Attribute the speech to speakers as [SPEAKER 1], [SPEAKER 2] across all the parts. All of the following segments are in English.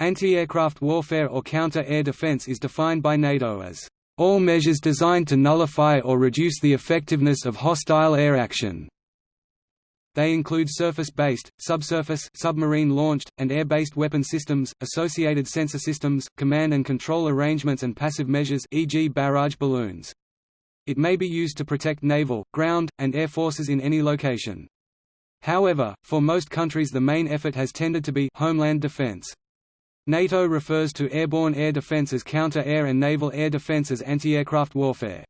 [SPEAKER 1] Anti-aircraft warfare or counter-air defense is defined by NATO as all measures designed to nullify or reduce the effectiveness of hostile air action. They include surface-based, subsurface submarine-launched, and air-based weapon systems, associated sensor systems, command and control arrangements and passive measures e.g. barrage balloons. It may be used to protect naval, ground, and air forces in any location. However, for most countries the main effort has tended to be homeland defense. NATO refers to airborne air defense as counter-air and naval air defense as anti-aircraft warfare.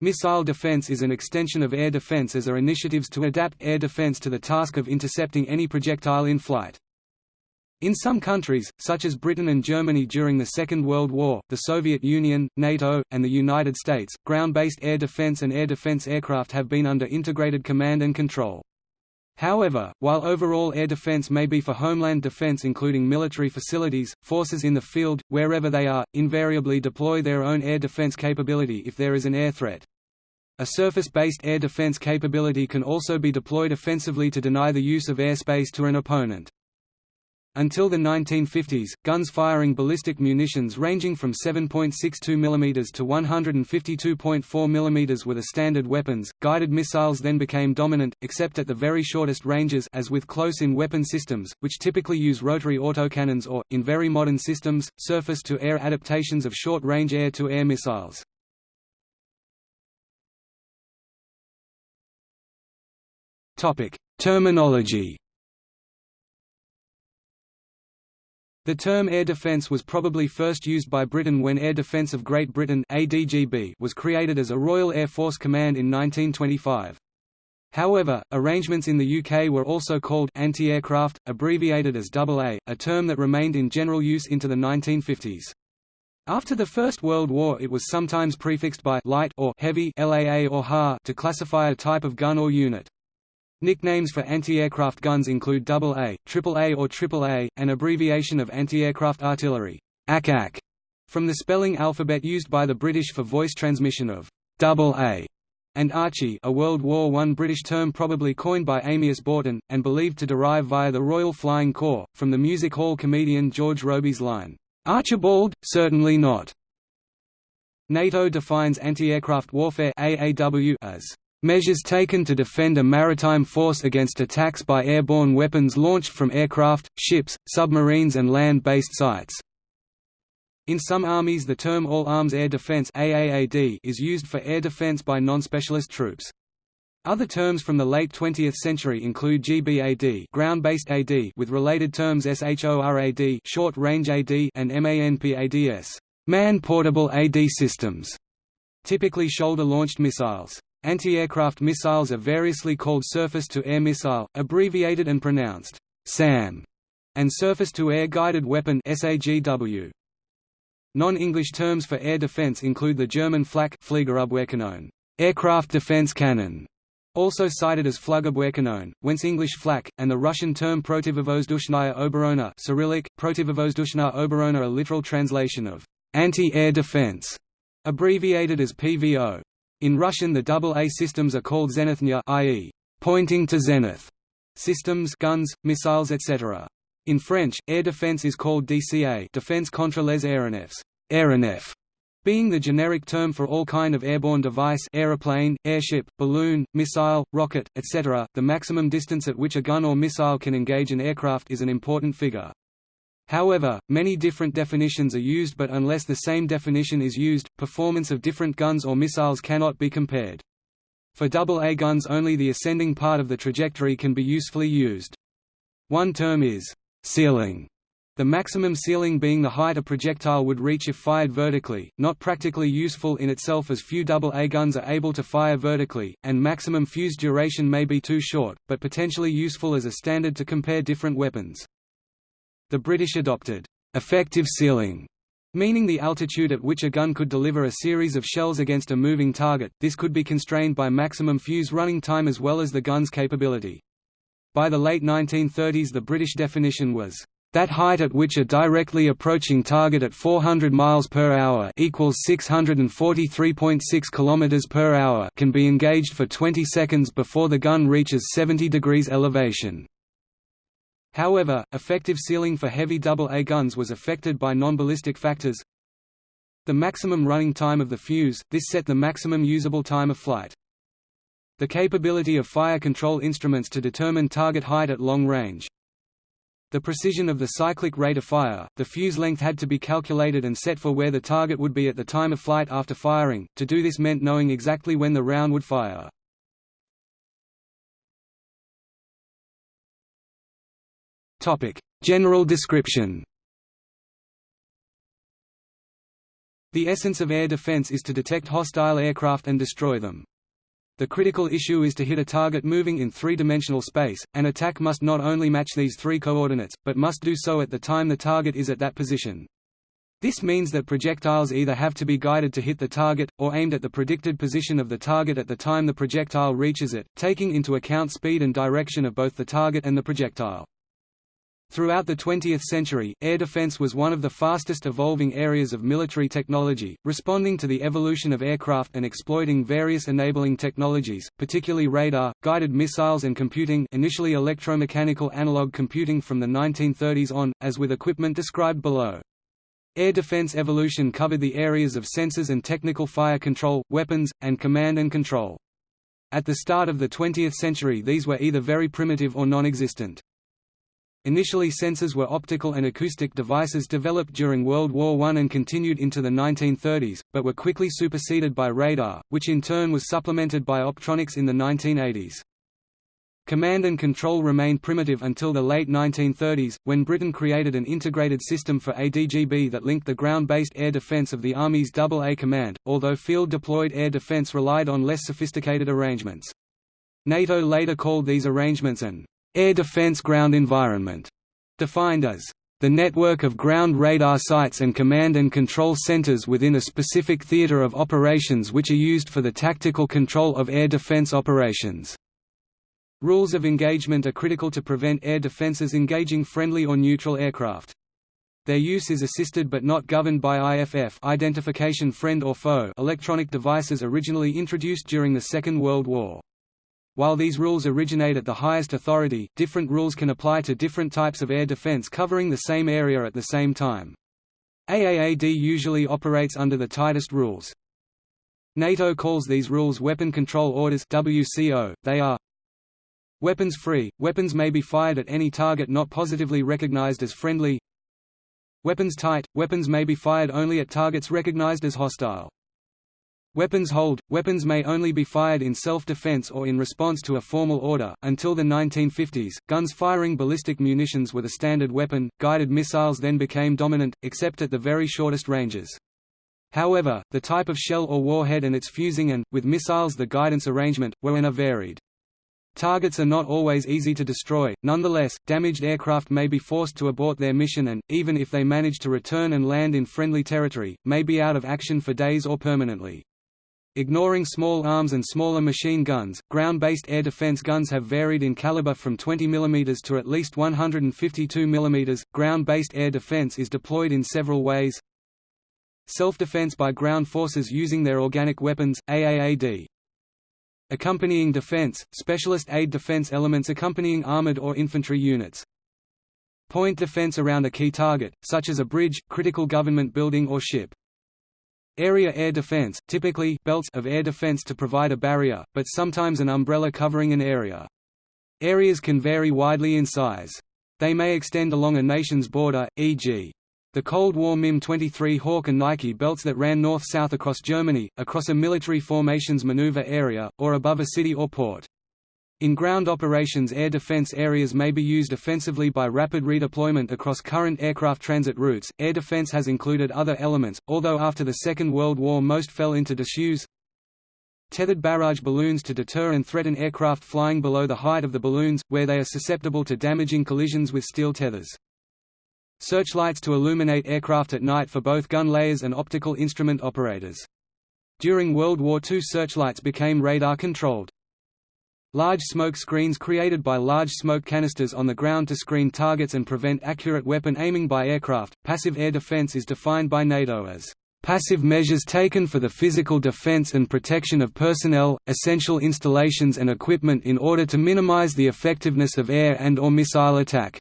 [SPEAKER 1] Missile defense is an extension of air defense as are initiatives to adapt air defense to the task of intercepting any projectile in flight. In some countries, such as Britain and Germany during the Second World War, the Soviet Union, NATO, and the United States, ground-based air defense and air defense aircraft have been under integrated command and control. However, while overall air defense may be for homeland defense including military facilities, forces in the field, wherever they are, invariably deploy their own air defense capability if there is an air threat. A surface-based air defense capability can also be deployed offensively to deny the use of airspace to an opponent. Until the 1950s, guns firing ballistic munitions ranging from 7.62 mm to 152.4 mm were the standard weapons. Guided missiles then became dominant, except at the very shortest ranges as with close-in weapon systems, which typically use rotary autocannons or, in very modern systems, surface-to-air adaptations of short-range air-to-air missiles. Terminology. The term air defence was probably first used by Britain when Air Defence of Great Britain (ADGB) was created as a Royal Air Force Command in 1925. However, arrangements in the UK were also called anti-aircraft, abbreviated as AA, a term that remained in general use into the 1950s. After the First World War it was sometimes prefixed by light or heavy LAA or HA to classify a type of gun or unit. Nicknames for anti-aircraft guns include AA, AAA or AAA, an abbreviation of anti-aircraft artillery ACAC, from the spelling alphabet used by the British for voice transmission of AA, and Archie a World War I British term probably coined by Amyas Boughton, and believed to derive via the Royal Flying Corps, from the music hall comedian George Robey's line, "'Archibald, certainly not'". NATO defines anti-aircraft warfare AAW as Measures taken to defend a maritime force against attacks by airborne weapons launched from aircraft, ships, submarines and land-based sites. In some armies the term All-Arms Air Defense is used for air defense by non-specialist troops. Other terms from the late 20th century include GBAD, ground-based AD, with related terms SHORAD, short-range AD, and MANPADS, man-portable AD systems, typically shoulder-launched missiles. Anti-aircraft missiles are variously called surface-to-air missile, abbreviated and pronounced SAM, and surface-to-air guided weapon SAGW. Non-English terms for air defense include the German Flak Fliegerabwehrkanone, aircraft defense cannon, also cited as Flugabwehrkanone, whence English flak, and the Russian term Protivovozdushная obrona Cyrillic, Protivovozdushna obrona a literal translation of anti-air defense, abbreviated as PVO. In Russian the AA systems are called zenithnya i.e., pointing to zenith systems guns, missiles etc. In French, air defense is called DCA Défense contre les aéronefs, aéronef, being the generic term for all kind of airborne device aeroplane, airship, balloon, missile, rocket, etc. The maximum distance at which a gun or missile can engage an aircraft is an important figure. However, many different definitions are used but unless the same definition is used, performance of different guns or missiles cannot be compared. For AA guns only the ascending part of the trajectory can be usefully used. One term is ceiling, the maximum ceiling being the height a projectile would reach if fired vertically, not practically useful in itself as few AA guns are able to fire vertically, and maximum fuse duration may be too short, but potentially useful as a standard to compare different weapons. The British adopted effective ceiling, meaning the altitude at which a gun could deliver a series of shells against a moving target. This could be constrained by maximum fuse running time as well as the gun's capability. By the late 1930s the British definition was that height at which a directly approaching target at 400 miles per hour equals 643.6 kilometers per hour can be engaged for 20 seconds before the gun reaches 70 degrees elevation. However, effective ceiling for heavy AA guns was affected by non-ballistic factors. The maximum running time of the fuse, this set the maximum usable time of flight. The capability of fire control instruments to determine target height at long range. The precision of the cyclic rate of fire, the fuse length had to be calculated and set for where the target would be at the time of flight after firing, to do this meant knowing exactly when the round would fire. General description The essence of air defense is to detect hostile aircraft and destroy them. The critical issue is to hit a target moving in three-dimensional space. An attack must not only match these three coordinates, but must do so at the time the target is at that position. This means that projectiles either have to be guided to hit the target, or aimed at the predicted position of the target at the time the projectile reaches it, taking into account speed and direction of both the target and the projectile. Throughout the 20th century, air defense was one of the fastest evolving areas of military technology, responding to the evolution of aircraft and exploiting various enabling technologies, particularly radar, guided missiles and computing initially electromechanical analog computing from the 1930s on, as with equipment described below. Air defense evolution covered the areas of sensors and technical fire control, weapons, and command and control. At the start of the 20th century these were either very primitive or non-existent. Initially sensors were optical and acoustic devices developed during World War I and continued into the 1930s, but were quickly superseded by radar, which in turn was supplemented by optronics in the 1980s. Command and control remained primitive until the late 1930s, when Britain created an integrated system for ADGB that linked the ground-based air defence of the Army's AA Command, although field-deployed air defence relied on less sophisticated arrangements. NATO later called these arrangements an Air Defense Ground Environment, defined as the network of ground radar sites and command and control centers within a specific theater of operations which are used for the tactical control of air defense operations. Rules of engagement are critical to prevent air defenses engaging friendly or neutral aircraft. Their use is assisted but not governed by IFF identification friend or foe electronic devices originally introduced during the Second World War. While these rules originate at the highest authority, different rules can apply to different types of air defense covering the same area at the same time. AAAD usually operates under the tightest rules. NATO calls these rules Weapon Control Orders WCO. They are Weapons free – Weapons may be fired at any target not positively recognized as friendly Weapons tight – Weapons may be fired only at targets recognized as hostile Weapons hold – Weapons may only be fired in self-defense or in response to a formal order. Until the 1950s, guns firing ballistic munitions were the standard weapon, guided missiles then became dominant, except at the very shortest ranges. However, the type of shell or warhead and its fusing and, with missiles the guidance arrangement, were and are varied. Targets are not always easy to destroy, nonetheless, damaged aircraft may be forced to abort their mission and, even if they manage to return and land in friendly territory, may be out of action for days or permanently. Ignoring small arms and smaller machine guns, ground-based air defense guns have varied in caliber from 20 mm to at least 152 mm. Ground-based air defense is deployed in several ways. Self-defense by ground forces using their organic weapons, AAAD. Accompanying defense, specialist aid defense elements accompanying armored or infantry units. Point defense around a key target, such as a bridge, critical government building or ship. Area air defense, typically belts of air defense to provide a barrier, but sometimes an umbrella covering an area. Areas can vary widely in size. They may extend along a nation's border, e.g. the Cold War MIM-23 Hawk and Nike belts that ran north-south across Germany, across a military formations maneuver area, or above a city or port. In ground operations air defense areas may be used offensively by rapid redeployment across current aircraft transit routes. Air defense has included other elements, although after the Second World War most fell into disuse. Tethered barrage balloons to deter and threaten aircraft flying below the height of the balloons, where they are susceptible to damaging collisions with steel tethers. Searchlights to illuminate aircraft at night for both gun layers and optical instrument operators. During World War II searchlights became radar-controlled. Large smoke screens created by large smoke canisters on the ground to screen targets and prevent accurate weapon aiming by aircraft. Passive air defense is defined by NATO as passive measures taken for the physical defense and protection of personnel, essential installations and equipment in order to minimize the effectiveness of air and or missile attack.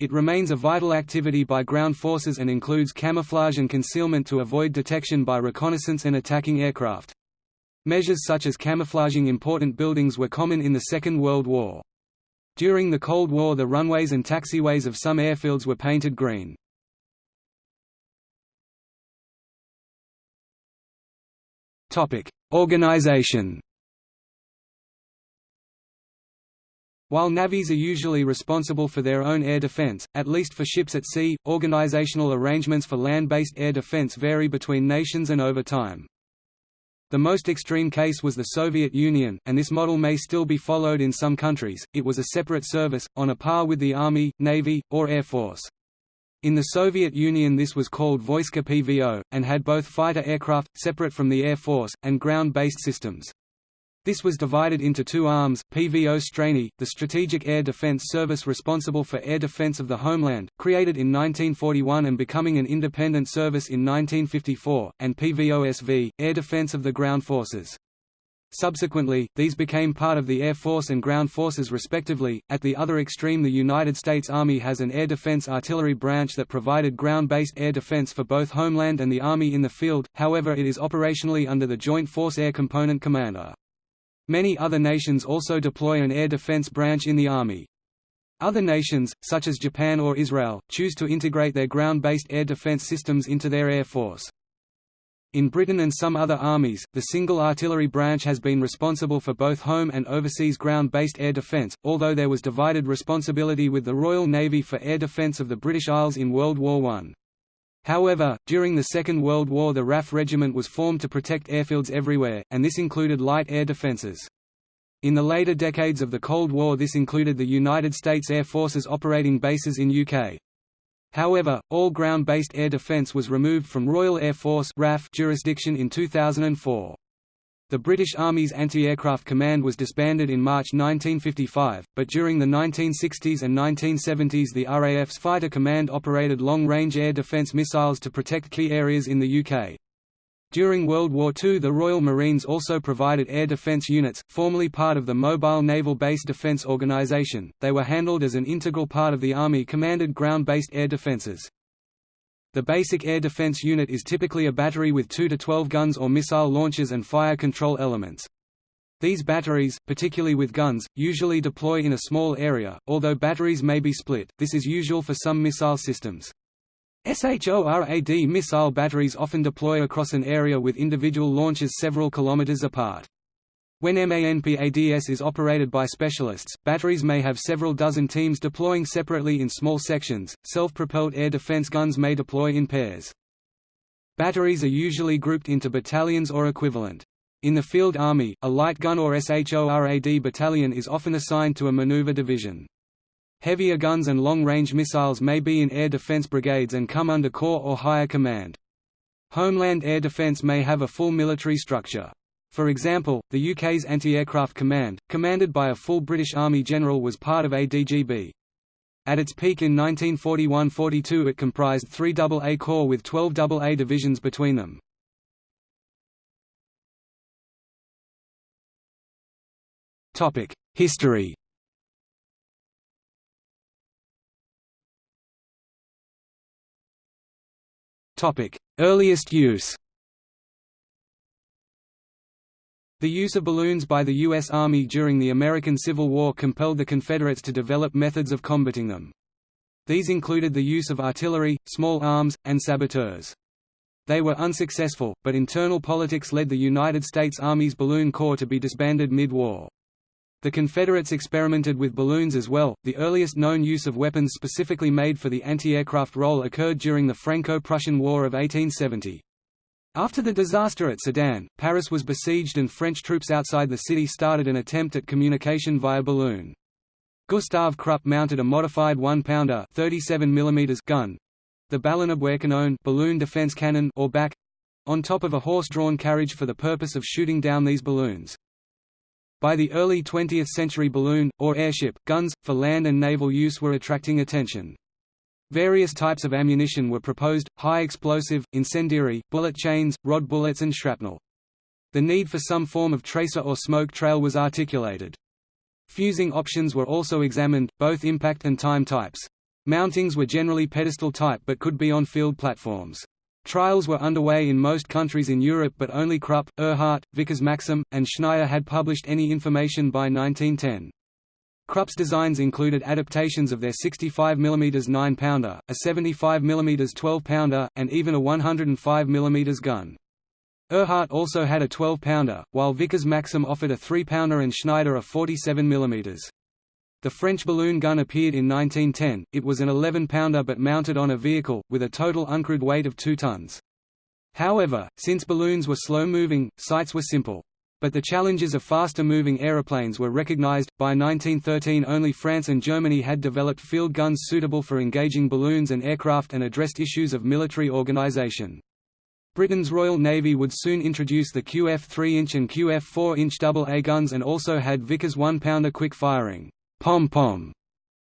[SPEAKER 1] It remains a vital activity by ground forces and includes camouflage and concealment to avoid detection by reconnaissance and attacking aircraft. Measures such as camouflaging important buildings were common in the Second World War. During the Cold War the runways and taxiways of some airfields were painted green. Organization While navies are usually responsible for their own air defense, at least for ships at sea, organizational arrangements for land-based air defense vary between nations and over time. The most extreme case was the Soviet Union, and this model may still be followed in some countries. It was a separate service, on a par with the Army, Navy, or Air Force. In the Soviet Union this was called Voiska PVO, and had both fighter aircraft, separate from the Air Force, and ground-based systems. This was divided into two arms, PVO Strany, the Strategic Air Defense Service responsible for air defense of the homeland, created in 1941 and becoming an independent service in 1954, and PVO-SV, Air Defense of the Ground Forces. Subsequently, these became part of the Air Force and Ground Forces respectively. At the other extreme, the United States Army has an air defense artillery branch that provided ground-based air defense for both homeland and the Army in the field, however it is operationally under the Joint Force Air Component Commander. Many other nations also deploy an air defense branch in the Army. Other nations, such as Japan or Israel, choose to integrate their ground-based air defense systems into their air force. In Britain and some other armies, the single artillery branch has been responsible for both home and overseas ground-based air defence, although there was divided responsibility with the Royal Navy for air defence of the British Isles in World War I. However, during the Second World War the RAF regiment was formed to protect airfields everywhere, and this included light air defences. In the later decades of the Cold War this included the United States Air Force's operating bases in UK. However, all ground-based air defence was removed from Royal Air Force RAF jurisdiction in 2004. The British Army's Anti-Aircraft Command was disbanded in March 1955, but during the 1960s and 1970s the RAF's Fighter Command operated long-range air defence missiles to protect key areas in the UK. During World War II the Royal Marines also provided air defence units, formerly part of the Mobile Naval Base Defence Organisation, they were handled as an integral part of the Army-commanded ground-based air defences. The basic air defense unit is typically a battery with 2 to 12 guns or missile launchers and fire control elements. These batteries, particularly with guns, usually deploy in a small area, although batteries may be split, this is usual for some missile systems. SHORAD missile batteries often deploy across an area with individual launches several kilometers apart. When MANPADS is operated by specialists, batteries may have several dozen teams deploying separately in small sections. Self-propelled air defense guns may deploy in pairs. Batteries are usually grouped into battalions or equivalent. In the field army, a light gun or SHORAD battalion is often assigned to a maneuver division. Heavier guns and long-range missiles may be in air defense brigades and come under corps or higher command. Homeland air defense may have a full military structure. For example, the UK's Anti-Aircraft Command, commanded by a full British Army general was part of ADGB. At its peak in 1941–42 it comprised three AA Corps with 12 AA divisions between them. History Earliest use The use of balloons by the U.S. Army during the American Civil War compelled the Confederates to develop methods of combating them. These included the use of artillery, small arms, and saboteurs. They were unsuccessful, but internal politics led the United States Army's Balloon Corps to be disbanded mid-war. The Confederates experimented with balloons as well. The earliest known use of weapons specifically made for the anti-aircraft role occurred during the Franco-Prussian War of 1870. After the disaster at Sedan, Paris was besieged and French troops outside the city started an attempt at communication via balloon. Gustave Krupp mounted a modified 1-pounder gun—the Ballonabwehrkanone balloon defense cannon or BAC—on top of a horse-drawn carriage for the purpose of shooting down these balloons. By the early 20th century balloon, or airship, guns, for land and naval use were attracting attention. Various types of ammunition were proposed, high explosive, incendiary, bullet chains, rod bullets and shrapnel. The need for some form of tracer or smoke trail was articulated. Fusing options were also examined, both impact and time types. Mountings were generally pedestal type but could be on field platforms. Trials were underway in most countries in Europe but only Krupp, Ehrhardt, Vickers Maxim, and Schneider had published any information by 1910. Krupp's designs included adaptations of their 65 mm 9-pounder, a 75 mm 12-pounder, and even a 105 mm gun. Ehrhardt also had a 12-pounder, while Vickers Maxim offered a 3-pounder and Schneider a 47 mm. The French balloon gun appeared in 1910, it was an 11-pounder but mounted on a vehicle, with a total uncrewed weight of 2 tons. However, since balloons were slow-moving, sights were simple. But the challenges of faster-moving aeroplanes were recognized. By 1913 only France and Germany had developed field guns suitable for engaging balloons and aircraft and addressed issues of military organization. Britain's Royal Navy would soon introduce the QF 3-inch and QF 4-inch AA guns and also had Vickers 1-pounder quick-firing pom-pom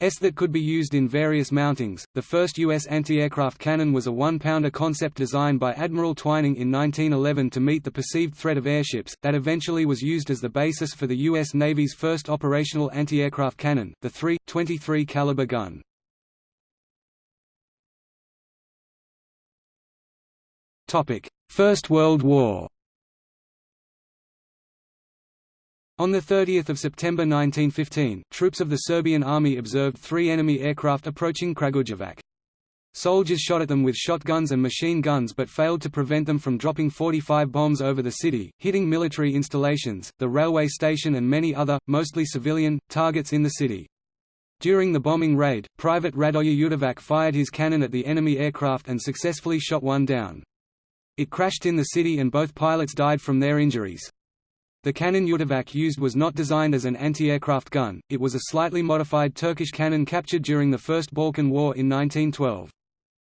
[SPEAKER 1] S that could be used in various mountings. The first U.S. anti-aircraft cannon was a one-pounder concept designed by Admiral Twining in 1911 to meet the perceived threat of airships, that eventually was used as the basis for the U.S. Navy's first operational anti-aircraft cannon, the 3.23 caliber gun. First World War On 30 September 1915, troops of the Serbian army observed three enemy aircraft approaching Kragujevac. Soldiers shot at them with shotguns and machine guns but failed to prevent them from dropping 45 bombs over the city, hitting military installations, the railway station and many other, mostly civilian, targets in the city. During the bombing raid, Private Radoje Ljutovac fired his cannon at the enemy aircraft and successfully shot one down. It crashed in the city and both pilots died from their injuries. The cannon Ljutovac used was not designed as an anti-aircraft gun, it was a slightly modified Turkish cannon captured during the First Balkan War in 1912.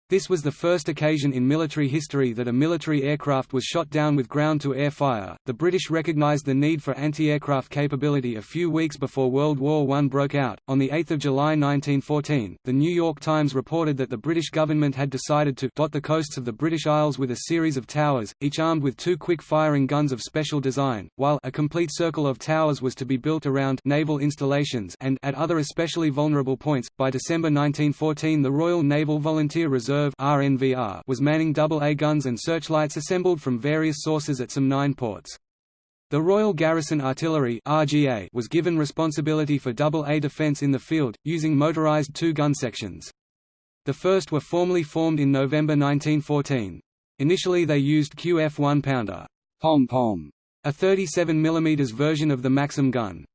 [SPEAKER 1] This was the first occasion in military history that a military aircraft was shot down with ground-to-air fire. The British recognized the need for anti-aircraft capability a few weeks before World War I broke out. On the 8th of July 1914, the New York Times reported that the British government had decided to dot the coasts of the British Isles with a series of towers, each armed with two quick-firing guns of special design, while a complete circle of towers was to be built around naval installations and at other especially vulnerable points. By December 1914, the Royal Naval Volunteer Reserve Reserve was manning AA guns and searchlights assembled from various sources at some nine ports. The Royal Garrison Artillery was given responsibility for AA defence in the field, using motorised two-gun sections. The first were formally formed in November 1914. Initially they used QF 1-pounder pom-pom, a 37 mm version of the Maxim gun.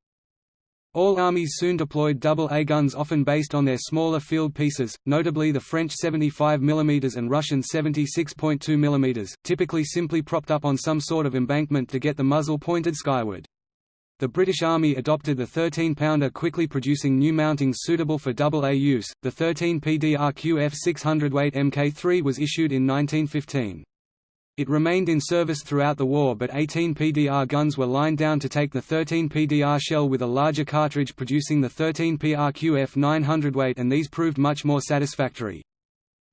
[SPEAKER 1] All armies soon deployed AA guns often based on their smaller field pieces, notably the French 75 mm and Russian 76.2 mm, typically simply propped up on some sort of embankment to get the muzzle pointed skyward. The British Army adopted the 13-pounder quickly producing new mountings suitable for AA use. The 13 PDR QF 600 weight Mk3 was issued in 1915. It remained in service throughout the war but 18 PDR guns were lined down to take the 13 PDR shell with a larger cartridge producing the 13 PRQF 900 weight and these proved much more satisfactory.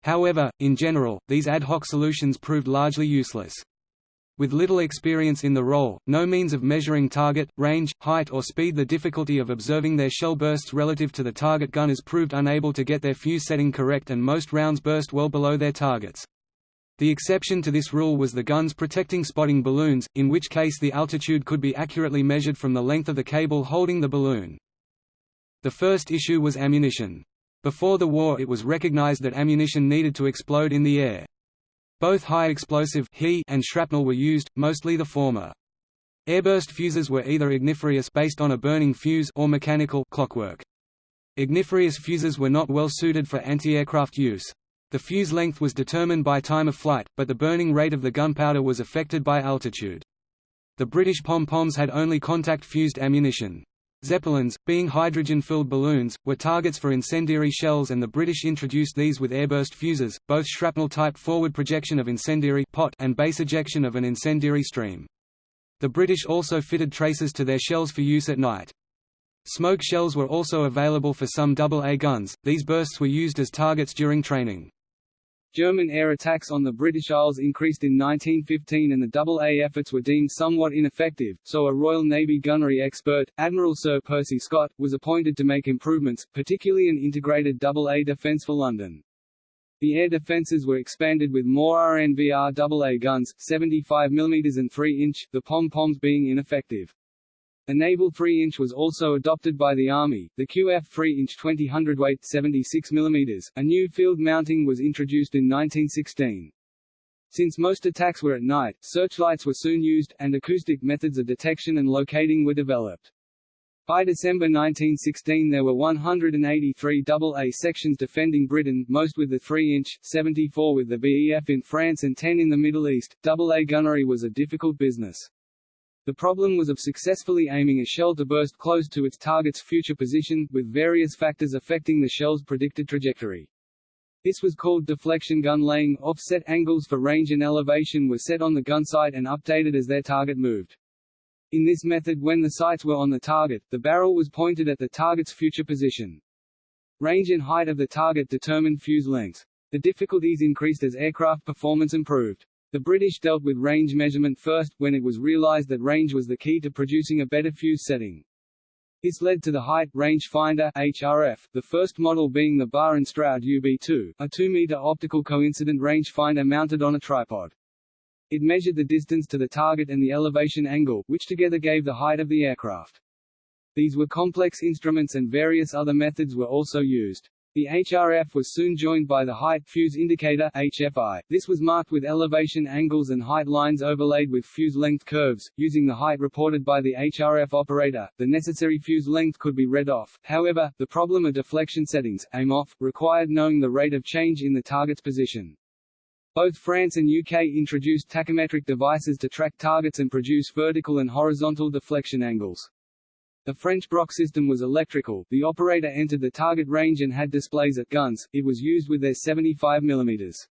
[SPEAKER 1] However, in general, these ad hoc solutions proved largely useless. With little experience in the role, no means of measuring target, range, height or speed the difficulty of observing their shell bursts relative to the target gunners proved unable to get their fuse setting correct and most rounds burst well below their targets. The exception to this rule was the guns protecting spotting balloons, in which case the altitude could be accurately measured from the length of the cable holding the balloon. The first issue was ammunition. Before the war it was recognized that ammunition needed to explode in the air. Both high-explosive and shrapnel were used, mostly the former. Airburst fuses were either igniferous based on a burning fuse or mechanical clockwork. Igniferous fuses were not well suited for anti-aircraft use. The fuse length was determined by time of flight, but the burning rate of the gunpowder was affected by altitude. The British pom-poms had only contact-fused ammunition. Zeppelins, being hydrogen-filled balloons, were targets for incendiary shells and the British introduced these with airburst fuses, both shrapnel-type forward projection of incendiary pot and base ejection of an incendiary stream. The British also fitted tracers to their shells for use at night. Smoke shells were also available for some AA guns, these bursts were used as targets during training. German air attacks on the British Isles increased in 1915 and the AA efforts were deemed somewhat ineffective, so a Royal Navy gunnery expert, Admiral Sir Percy Scott, was appointed to make improvements, particularly an integrated AA defence for London. The air defences were expanded with more RNVR AA guns, 75 mm and 3-inch, the pom-poms being ineffective. A naval 3-inch was also adopted by the Army, the QF 3-inch 20 hundredweight 76 mm. A new field mounting was introduced in 1916. Since most attacks were at night, searchlights were soon used, and acoustic methods of detection and locating were developed. By December 1916 there were 183 AA sections defending Britain, most with the 3-inch, 74 with the BEF in France and 10 in the Middle East. AA gunnery was a difficult business. The problem was of successfully aiming a shell to burst close to its target's future position, with various factors affecting the shell's predicted trajectory. This was called deflection gun laying. Offset angles for range and elevation were set on the gun sight and updated as their target moved. In this method when the sights were on the target, the barrel was pointed at the target's future position. Range and height of the target determined fuse length. The difficulties increased as aircraft performance improved. The British dealt with range measurement first, when it was realized that range was the key to producing a better fuse setting. This led to the Height Range Finder HRF, the first model being the Barr and Stroud UB2, a 2-meter optical coincident rangefinder mounted on a tripod. It measured the distance to the target and the elevation angle, which together gave the height of the aircraft. These were complex instruments and various other methods were also used. The HRF was soon joined by the Height Fuse Indicator HFI. This was marked with elevation angles and height lines overlaid with fuse length curves. Using the height reported by the HRF operator, the necessary fuse length could be read off. However, the problem of deflection settings aim off required knowing the rate of change in the target's position. Both France and UK introduced tachymetric devices to track targets and produce vertical and horizontal deflection angles. The French Brocq system was electrical, the operator entered the target range and had displays at guns, it was used with their 75 mm.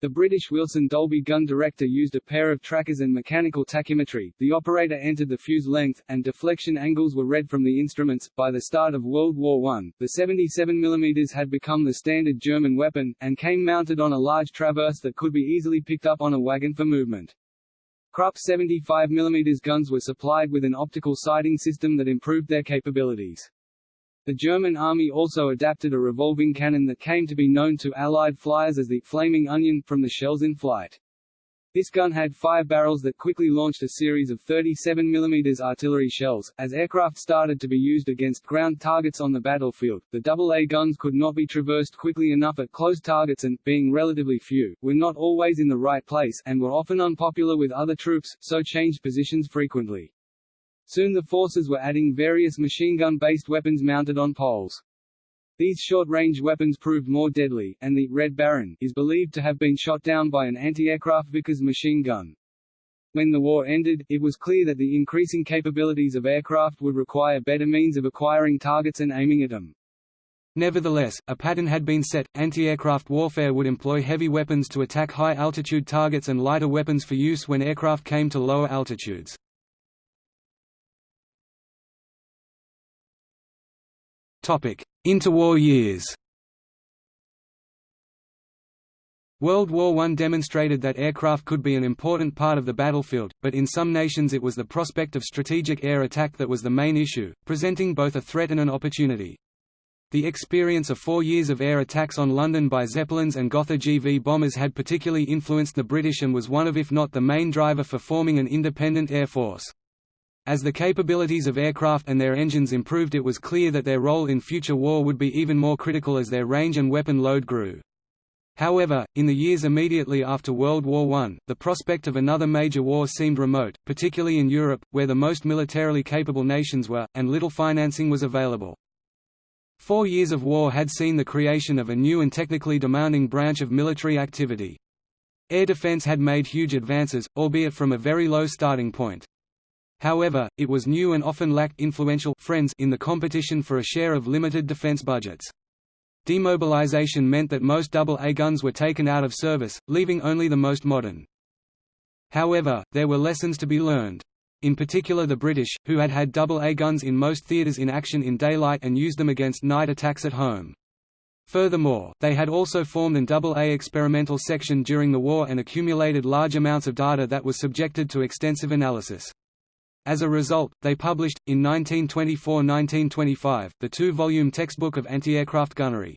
[SPEAKER 1] The British Wilson Dalby gun director used a pair of trackers and mechanical tachymetry. The operator entered the fuse length, and deflection angles were read from the instruments. By the start of World War I, the 77 mm had become the standard German weapon, and came mounted on a large traverse that could be easily picked up on a wagon for movement. Krupp 75 mm guns were supplied with an optical sighting system that improved their capabilities. The German army also adapted a revolving cannon that came to be known to Allied flyers as the «flaming onion» from the shells in flight. This gun had five barrels that quickly launched a series of 37 mm artillery shells. As aircraft started to be used against ground targets on the battlefield, the AA guns could not be traversed quickly enough at close targets and, being relatively few, were not always in the right place and were often unpopular with other troops, so changed positions frequently. Soon the forces were adding various machine gun-based weapons mounted on poles. These short-range weapons proved more deadly, and the Red Baron is believed to have been shot down by an anti-aircraft Vickers machine gun. When the war ended, it was clear that the increasing capabilities of aircraft would require better means of acquiring targets and aiming at them. Nevertheless, a pattern had been set, anti-aircraft warfare would employ heavy weapons to attack high-altitude targets and lighter weapons for use when aircraft came to lower altitudes. Interwar years World War I demonstrated that aircraft could be an important part of the battlefield, but in some nations it was the prospect of strategic air attack that was the main issue, presenting both a threat and an opportunity. The experience of four years of air attacks on London by Zeppelins and Gotha GV bombers had particularly influenced the British and was one of if not the main driver for forming an independent air force. As the capabilities of aircraft and their engines improved it was clear that their role in future war would be even more critical as their range and weapon load grew. However, in the years immediately after World War I, the prospect of another major war seemed remote, particularly in Europe, where the most militarily capable nations were, and little financing was available. Four years of war had seen the creation of a new and technically demanding branch of military activity. Air defense had made huge advances, albeit from a very low starting point. However, it was new and often lacked influential friends in the competition for a share of limited defense budgets. Demobilization meant that most AA guns were taken out of service, leaving only the most modern. However, there were lessons to be learned. In particular the British, who had had AA guns in most theatres in action in daylight and used them against night attacks at home. Furthermore, they had also formed an AA experimental section during the war and accumulated large amounts of data that was subjected to extensive analysis. As a result, they published, in 1924–1925, the two-volume textbook of anti-aircraft gunnery.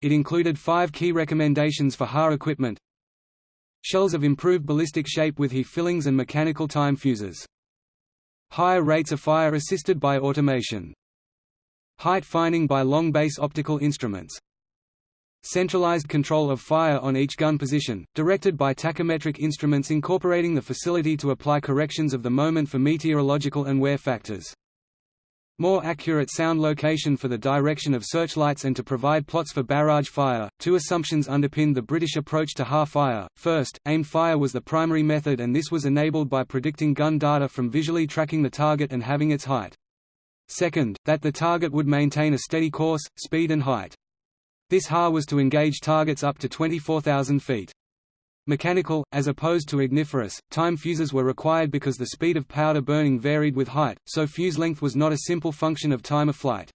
[SPEAKER 1] It included five key recommendations for HA equipment Shells of improved ballistic shape with HE fillings and mechanical time fuses. Higher rates of fire assisted by automation. Height finding by long base optical instruments. Centralized control of fire on each gun position, directed by tachymetric instruments incorporating the facility to apply corrections of the moment for meteorological and wear factors. More accurate sound location for the direction of searchlights and to provide plots for barrage fire. Two assumptions underpinned the British approach to HA fire. First, aimed fire was the primary method and this was enabled by predicting gun data from visually tracking the target and having its height. Second, that the target would maintain a steady course, speed and height. This HA was to engage targets up to 24,000 feet. Mechanical, as opposed to igniferous, time fuses were required because the speed of powder burning varied with height, so fuse length was not a simple function of time of flight.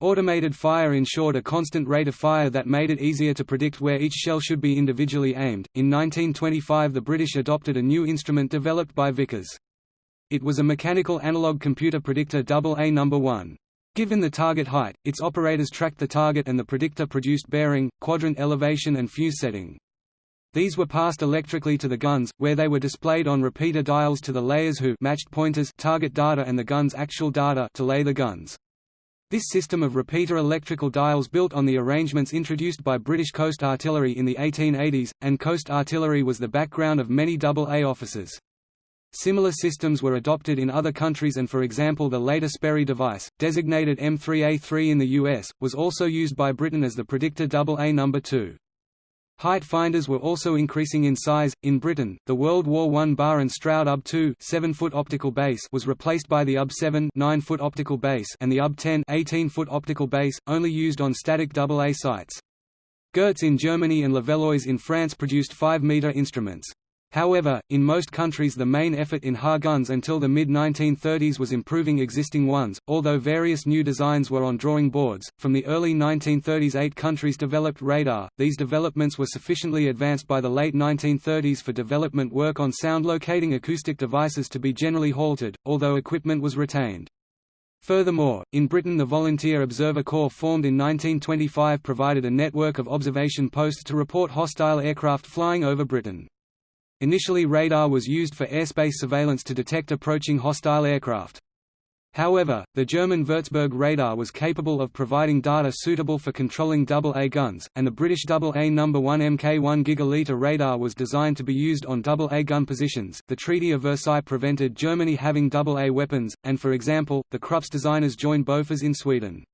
[SPEAKER 1] Automated fire ensured a constant rate of fire that made it easier to predict where each shell should be individually aimed. In 1925, the British adopted a new instrument developed by Vickers. It was a mechanical analog computer predictor AA number 1. Given the target height, its operators tracked the target and the predictor produced bearing, quadrant elevation and fuse setting. These were passed electrically to the guns, where they were displayed on repeater dials to the layers who matched pointers target data and the gun's actual data to lay the guns. This system of repeater electrical dials built on the arrangements introduced by British Coast Artillery in the 1880s, and Coast Artillery was the background of many AA officers. Similar systems were adopted in other countries and for example the later Sperry device, designated M3A3 in the US, was also used by Britain as the predictor AA number 2. Height finders were also increasing in size. In Britain, the World War I Barr and Stroud UB-2 7-foot optical base was replaced by the UB-7 9-foot optical base and the UB-10 18-foot optical base, only used on static AA sites. Goertz in Germany and Levallois in France produced 5-meter instruments. However, in most countries the main effort in HA guns until the mid-1930s was improving existing ones, although various new designs were on drawing boards. From the early 1930s eight countries developed radar. These developments were sufficiently advanced by the late 1930s for development work on sound locating acoustic devices to be generally halted, although equipment was retained. Furthermore, in Britain the Volunteer Observer Corps formed in 1925 provided a network of observation posts to report hostile aircraft flying over Britain. Initially radar was used for airspace surveillance to detect approaching hostile aircraft. However, the German Würzburg radar was capable of providing data suitable for controlling AA guns, and the British AA No. 1 Mk1 gigaliter radar was designed to be used on AA gun positions. The Treaty of Versailles prevented Germany having AA weapons, and for example, the Krups designers joined Bofors in Sweden.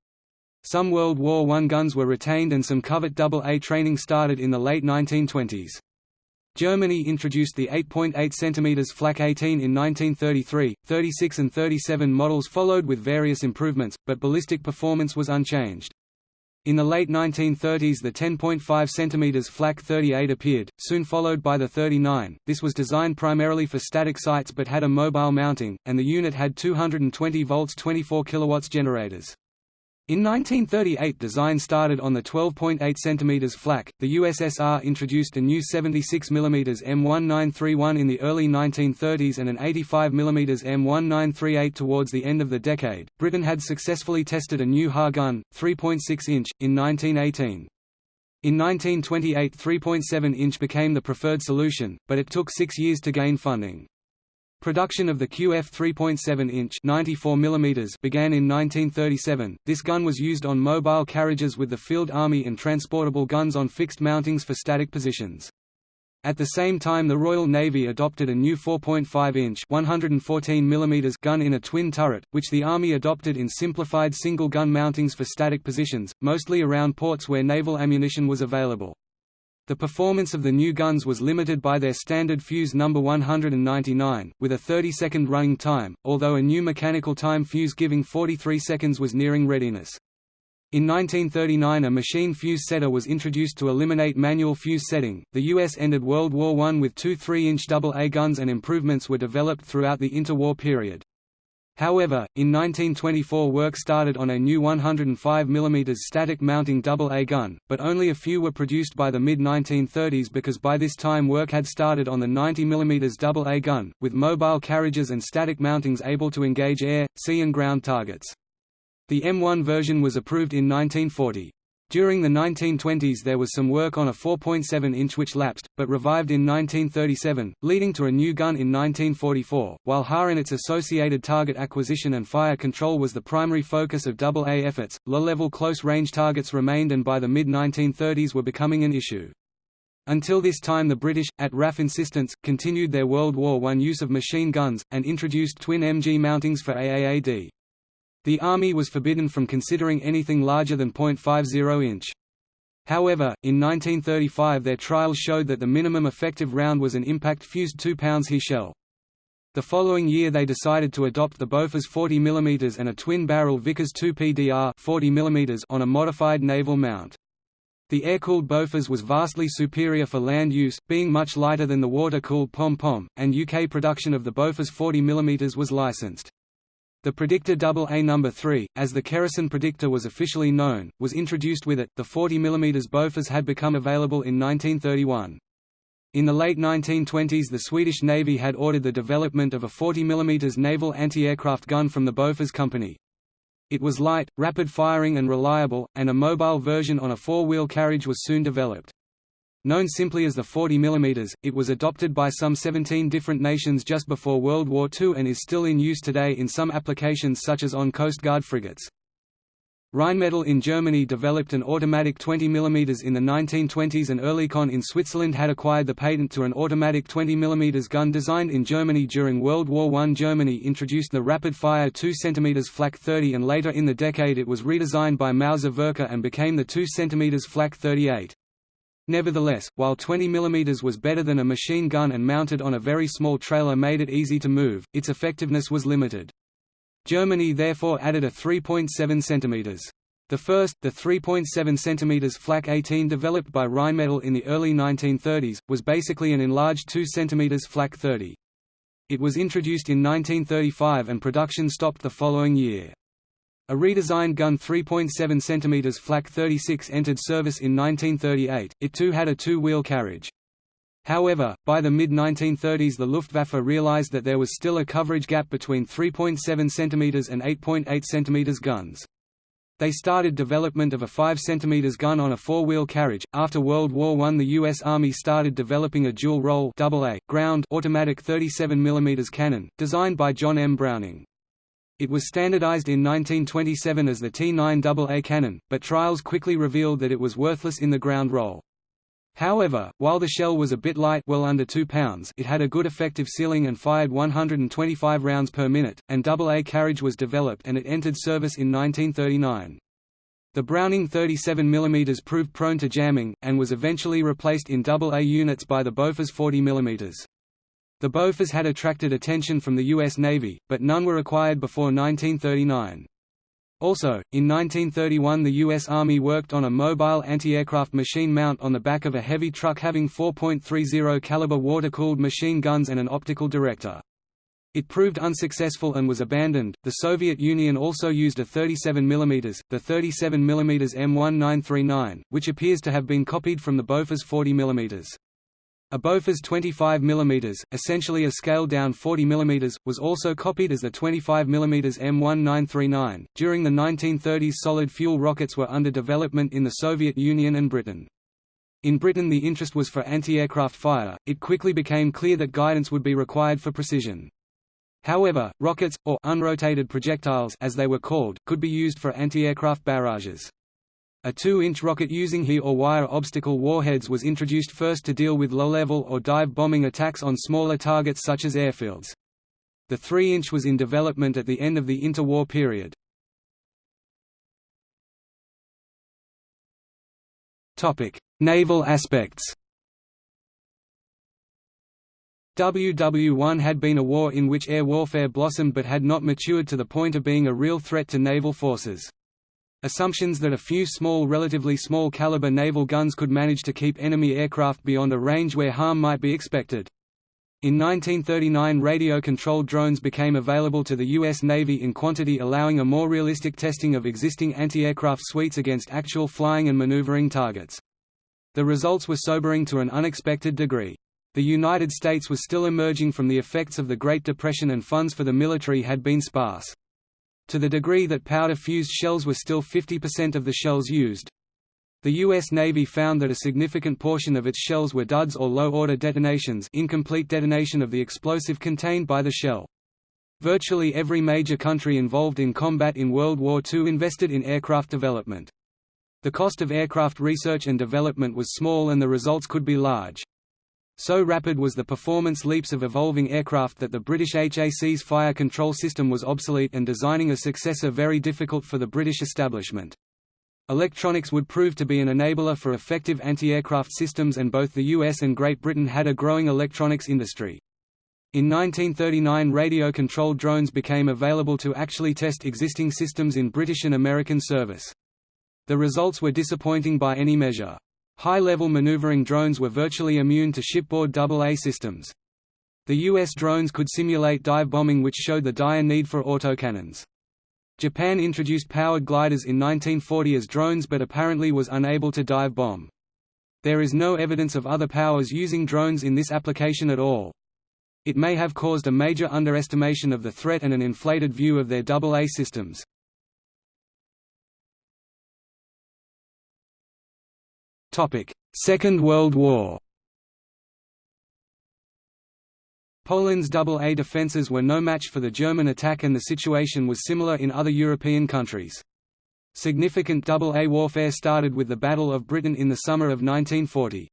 [SPEAKER 1] Some World War I guns were retained and some covert AA training started in the late 1920s. Germany introduced the 8.8 cm Flak 18 in 1933, 36 and 37 models followed with various improvements, but ballistic performance was unchanged. In the late 1930s the 10.5 cm Flak 38 appeared, soon followed by the 39. This was designed primarily for static sites but had a mobile mounting, and the unit had 220 volts 24 kilowatts generators. In 1938 design started on the 12.8 cm flak. The USSR introduced a new 76 mm M1931 in the early 1930s and an 85 mm M1938 towards the end of the decade. Britain had successfully tested a new HA gun, 3.6 inch, in 1918. In 1928 3.7 inch became the preferred solution, but it took six years to gain funding. Production of the QF 3.7-inch (94 mm) began in 1937. This gun was used on mobile carriages with the Field Army and transportable guns on fixed mountings for static positions. At the same time the Royal Navy adopted a new 4.5-inch (114 mm) gun in a twin turret, which the Army adopted in simplified single-gun mountings for static positions, mostly around ports where naval ammunition was available. The performance of the new guns was limited by their standard fuse number 199, with a 30-second running time, although a new mechanical time fuse giving 43 seconds was nearing readiness. In 1939 a machine fuse setter was introduced to eliminate manual fuse setting. The US ended World War I with two 3-inch AA guns and improvements were developed throughout the interwar period. However, in 1924 work started on a new 105 mm static mounting AA gun, but only a few were produced by the mid-1930s because by this time work had started on the 90 mm AA gun, with mobile carriages and static mountings able to engage air, sea and ground targets. The M1 version was approved in 1940. During the 1920s there was some work on a 4.7-inch which lapsed, but revived in 1937, leading to a new gun in 1944, while HAR and its associated target acquisition and fire control was the primary focus of AA efforts, low-level close-range targets remained and by the mid-1930s were becoming an issue. Until this time the British, at RAF insistence, continued their World War I use of machine guns, and introduced twin MG mountings for AAAD. The Army was forbidden from considering anything larger than .50 inch. However, in 1935 their trials showed that the minimum effective round was an impact-fused 2 pounds He shell. The following year they decided to adopt the Bofors 40 mm and a twin-barrel Vickers 2 PDR 40 mm on a modified naval mount. The air-cooled Bofors was vastly superior for land use, being much lighter than the water-cooled pom-pom, and UK production of the Bofors 40 mm was licensed. The predictor AA No. 3, as the Kerrison predictor was officially known, was introduced with it. The 40 mm Bofors had become available in 1931. In the late 1920s the Swedish Navy had ordered the development of a 40 mm naval anti-aircraft gun from the Bofors Company. It was light, rapid-firing and reliable, and a mobile version on a four-wheel carriage was soon developed. Known simply as the 40 mm, it was adopted by some 17 different nations just before World War II and is still in use today in some applications such as on Coast Guard frigates. Rheinmetall in Germany developed an automatic 20 mm in the 1920s and Oerlikon in Switzerland had acquired the patent to an automatic 20 mm gun designed in Germany during World War I. Germany introduced the rapid-fire 2 cm Flak 30 and later in the decade it was redesigned by Mauser Werke and became the 2 cm Flak 38. Nevertheless, while 20 mm was better than a machine gun and mounted on a very small trailer made it easy to move, its effectiveness was limited. Germany therefore added a 3.7 cm. The first, the 3.7 cm Flak 18 developed by Rheinmetall in the early 1930s, was basically an enlarged 2 cm Flak 30. It was introduced in 1935 and production stopped the following year. A redesigned gun 3.7 cm Flak 36 entered service in 1938, it too had a two-wheel carriage. However, by the mid-1930s the Luftwaffe realized that there was still a coverage gap between 3.7 cm and 8.8 cm guns. They started development of a 5 cm gun on a four-wheel carriage. After World War I, the U.S. Army started developing a dual-role ground automatic 37 mm cannon, designed by John M. Browning. It was standardized in 1927 as the T9AA cannon, but trials quickly revealed that it was worthless in the ground role. However, while the shell was a bit light well under 2 pounds it had a good effective ceiling and fired 125 rounds per minute, and AA carriage was developed and it entered service in 1939. The Browning 37 mm proved prone to jamming, and was eventually replaced in AA units by the Bofors 40 mm. The Bofors had attracted attention from the U.S. Navy, but none were acquired before 1939. Also, in 1931 the U.S. Army worked on a mobile anti-aircraft machine mount on the back of a heavy truck having 4.30 caliber water-cooled machine guns and an optical director. It proved unsuccessful and was abandoned. The Soviet Union also used a 37 mm, the 37 mm M1939, which appears to have been copied from the Bofors 40 mm. A Bofors 25 mm, essentially a scaled-down 40 mm, was also copied as the 25 mm M1939. During the 1930s, solid fuel rockets were under development in the Soviet Union and Britain. In Britain, the interest was for anti-aircraft fire. It quickly became clear that guidance would be required for precision. However, rockets, or unrotated projectiles as they were called, could be used for anti-aircraft barrages. A 2-inch rocket using HE or wire obstacle warheads was introduced first to deal with low-level or dive bombing attacks on smaller targets such as airfields. The 3-inch was in development at the end of the interwar period. Naval aspects WW1 had been a war in which air warfare blossomed but had not matured to the point of being a real threat to naval forces. Assumptions that a few small relatively small caliber naval guns could manage to keep enemy aircraft beyond a range where harm might be expected. In 1939 radio-controlled drones became available to the U.S. Navy in quantity allowing a more realistic testing of existing anti-aircraft suites against actual flying and maneuvering targets. The results were sobering to an unexpected degree. The United States was still emerging from the effects of the Great Depression and funds for the military had been sparse. To the degree that powder-fused shells were still 50% of the shells used, the U.S. Navy found that a significant portion of its shells were duds or low-order detonations incomplete detonation of the explosive contained by the shell. Virtually every major country involved in combat in World War II invested in aircraft development. The cost of aircraft research and development was small and the results could be large. So rapid was the performance leaps of evolving aircraft that the British HACS fire control system was obsolete and designing a successor very difficult for the British establishment. Electronics would prove to be an enabler for effective anti-aircraft systems and both the US and Great Britain had a growing electronics industry. In 1939 radio-controlled drones became available to actually test existing systems in British and American service. The results were disappointing by any measure. High-level maneuvering drones were virtually immune to shipboard AA systems. The US drones could simulate dive bombing which showed the dire need for autocannons. Japan introduced powered gliders in 1940 as drones but apparently was unable to dive bomb. There is no evidence of other powers using drones in this application at all. It may have caused a major underestimation of the threat and an inflated view of their AA systems. Second World War Poland's AA defences were no match for the German attack and the situation was similar in other European countries. Significant AA warfare started with the Battle of Britain in the summer of 1940.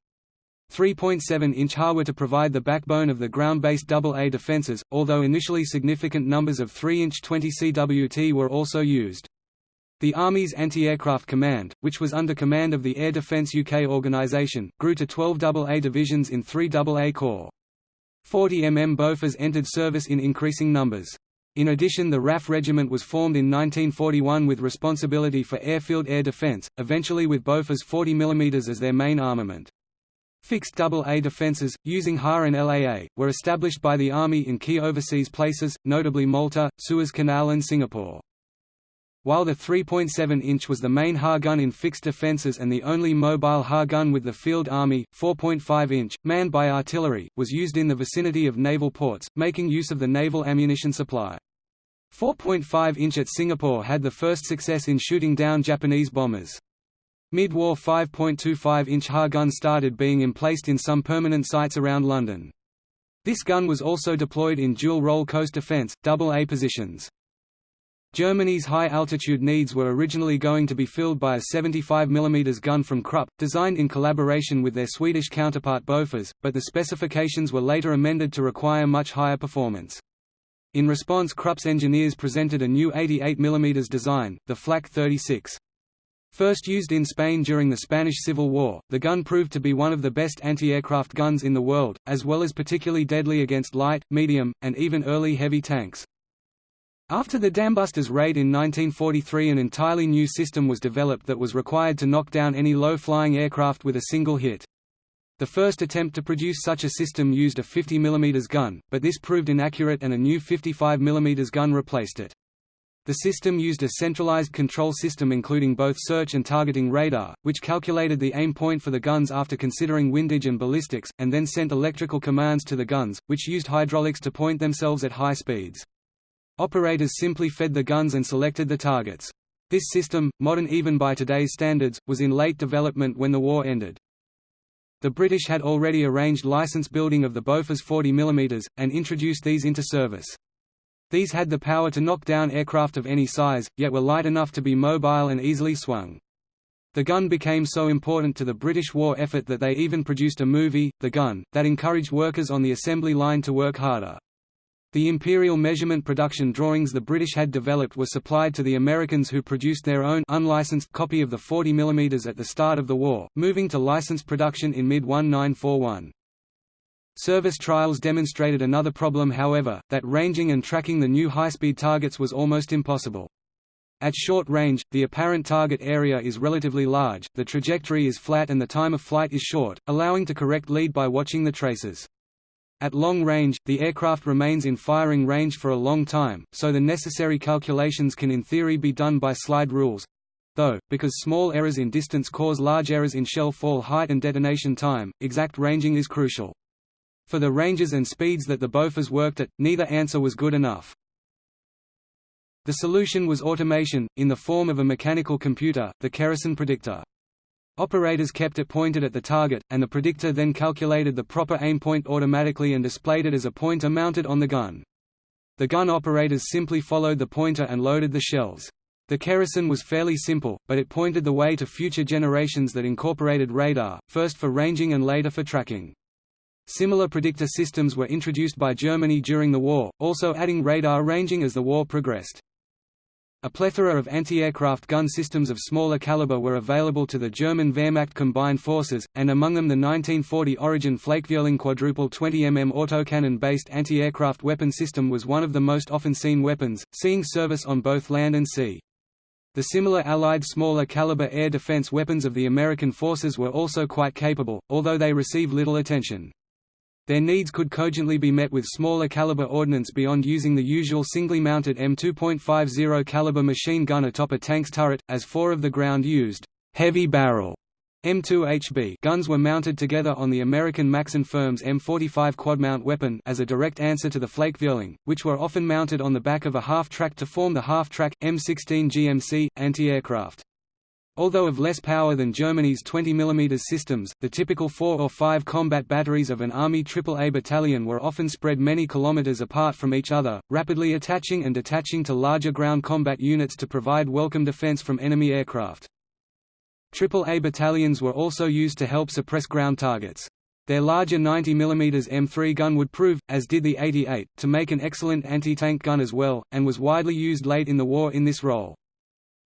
[SPEAKER 1] 3.7-inch HA were to provide the backbone of the ground-based AA defences, although initially significant numbers of 3-inch 20 CWT were also used. The Army's Anti-Aircraft Command, which was under command of the Air Defence UK organisation, grew to 12 AA divisions in 3 AA Corps. 40 mm Bofors entered service in increasing numbers. In addition the RAF Regiment was formed in 1941 with responsibility for airfield air defence, eventually with Bofors 40 mm as their main armament. Fixed AA defences, using HA and LAA, were established by the Army in key overseas places, notably Malta, Suez Canal and Singapore. While the 3.7-inch was the main HA gun in fixed defences and the only mobile HA gun with the Field Army, 4.5-inch, manned by artillery, was used in the vicinity of naval ports, making use of the naval ammunition supply. 4.5-inch at Singapore had the first success in shooting down Japanese bombers. Mid-war 5.25-inch HA guns started being emplaced in some permanent sites around London. This gun was also deployed in dual-role coast defence, double A positions. Germany's high-altitude needs were originally going to be filled by a 75 mm gun from Krupp, designed in collaboration with their Swedish counterpart Bofors, but the specifications were later amended to require much higher performance. In response Krupp's engineers presented a new 88 mm design, the Flak 36. First used in Spain during the Spanish Civil War, the gun proved to be one of the best anti-aircraft guns in the world, as well as particularly deadly against light, medium, and even early heavy tanks. After the Dambusters raid in 1943 an entirely new system was developed that was required to knock down any low-flying aircraft with a single hit. The first attempt to produce such a system used a 50 mm gun, but this proved inaccurate and a new 55 mm gun replaced it. The system used a centralized control system including both search and targeting radar, which calculated the aim point for the guns after considering windage and ballistics, and then sent electrical commands to the guns, which used hydraulics to point themselves at high speeds. Operators simply fed the guns and selected the targets. This system, modern even by today's standards, was in late development when the war ended. The British had already arranged license building of the Bofors 40 mm, and introduced these into service. These had the power to knock down aircraft of any size, yet were light enough to be mobile and easily swung. The gun became so important to the British war effort that they even produced a movie, The Gun, that encouraged workers on the assembly line to work harder. The imperial measurement production drawings the British had developed were supplied to the Americans who produced their own unlicensed copy of the 40 mm at the start of the war, moving to licensed production in mid-1941. Service trials demonstrated another problem however, that ranging and tracking the new high-speed targets was almost impossible. At short range, the apparent target area is relatively large, the trajectory is flat and the time of flight is short, allowing to correct lead by watching the traces. At long range, the aircraft remains in firing range for a long time, so the necessary calculations can in theory be done by slide rules, though, because small errors in distance cause large errors in shell fall height and detonation time, exact ranging is crucial. For the ranges and speeds that the Bofors worked at, neither answer was good enough. The solution was automation, in the form of a mechanical computer, the Kerrison predictor. Operators kept it pointed at the target, and the predictor then calculated the proper aim point automatically and displayed it as a pointer mounted on the gun. The gun operators simply followed the pointer and loaded the shells. The Kerrison was fairly simple, but it pointed the way to future generations that incorporated radar, first for ranging and later for tracking. Similar predictor systems were introduced by Germany during the war, also adding radar ranging as the war progressed. A plethora of anti-aircraft gun systems of smaller caliber were available to the German Wehrmacht combined forces, and among them the 1940 Origin Flakvierling quadruple 20 mm autocannon-based anti-aircraft weapon system was one of the most often seen weapons, seeing service on both land and sea. The similar Allied smaller caliber air defense weapons of the American forces were also quite capable, although they receive little attention. Their needs could cogently be met with smaller caliber ordnance beyond using the usual singly mounted M2.50 caliber machine gun atop a tank's turret, as four of the ground-used heavy barrel M2HB guns were mounted together on the American Maxson Firm's M45 quad-mount weapon as a direct answer to the Flakvierling, which were often mounted on the back of a half-track to form the half-track M16 GMC anti-aircraft. Although of less power than Germany's 20 mm systems, the typical four or five combat batteries of an Army AAA battalion were often spread many kilometers apart from each other, rapidly attaching and detaching to larger ground combat units to provide welcome defense from enemy aircraft. AAA battalions were also used to help suppress ground targets. Their larger 90 mm M3 gun would prove, as did the 88, to make an excellent anti-tank gun as well, and was widely used late in the war in this role.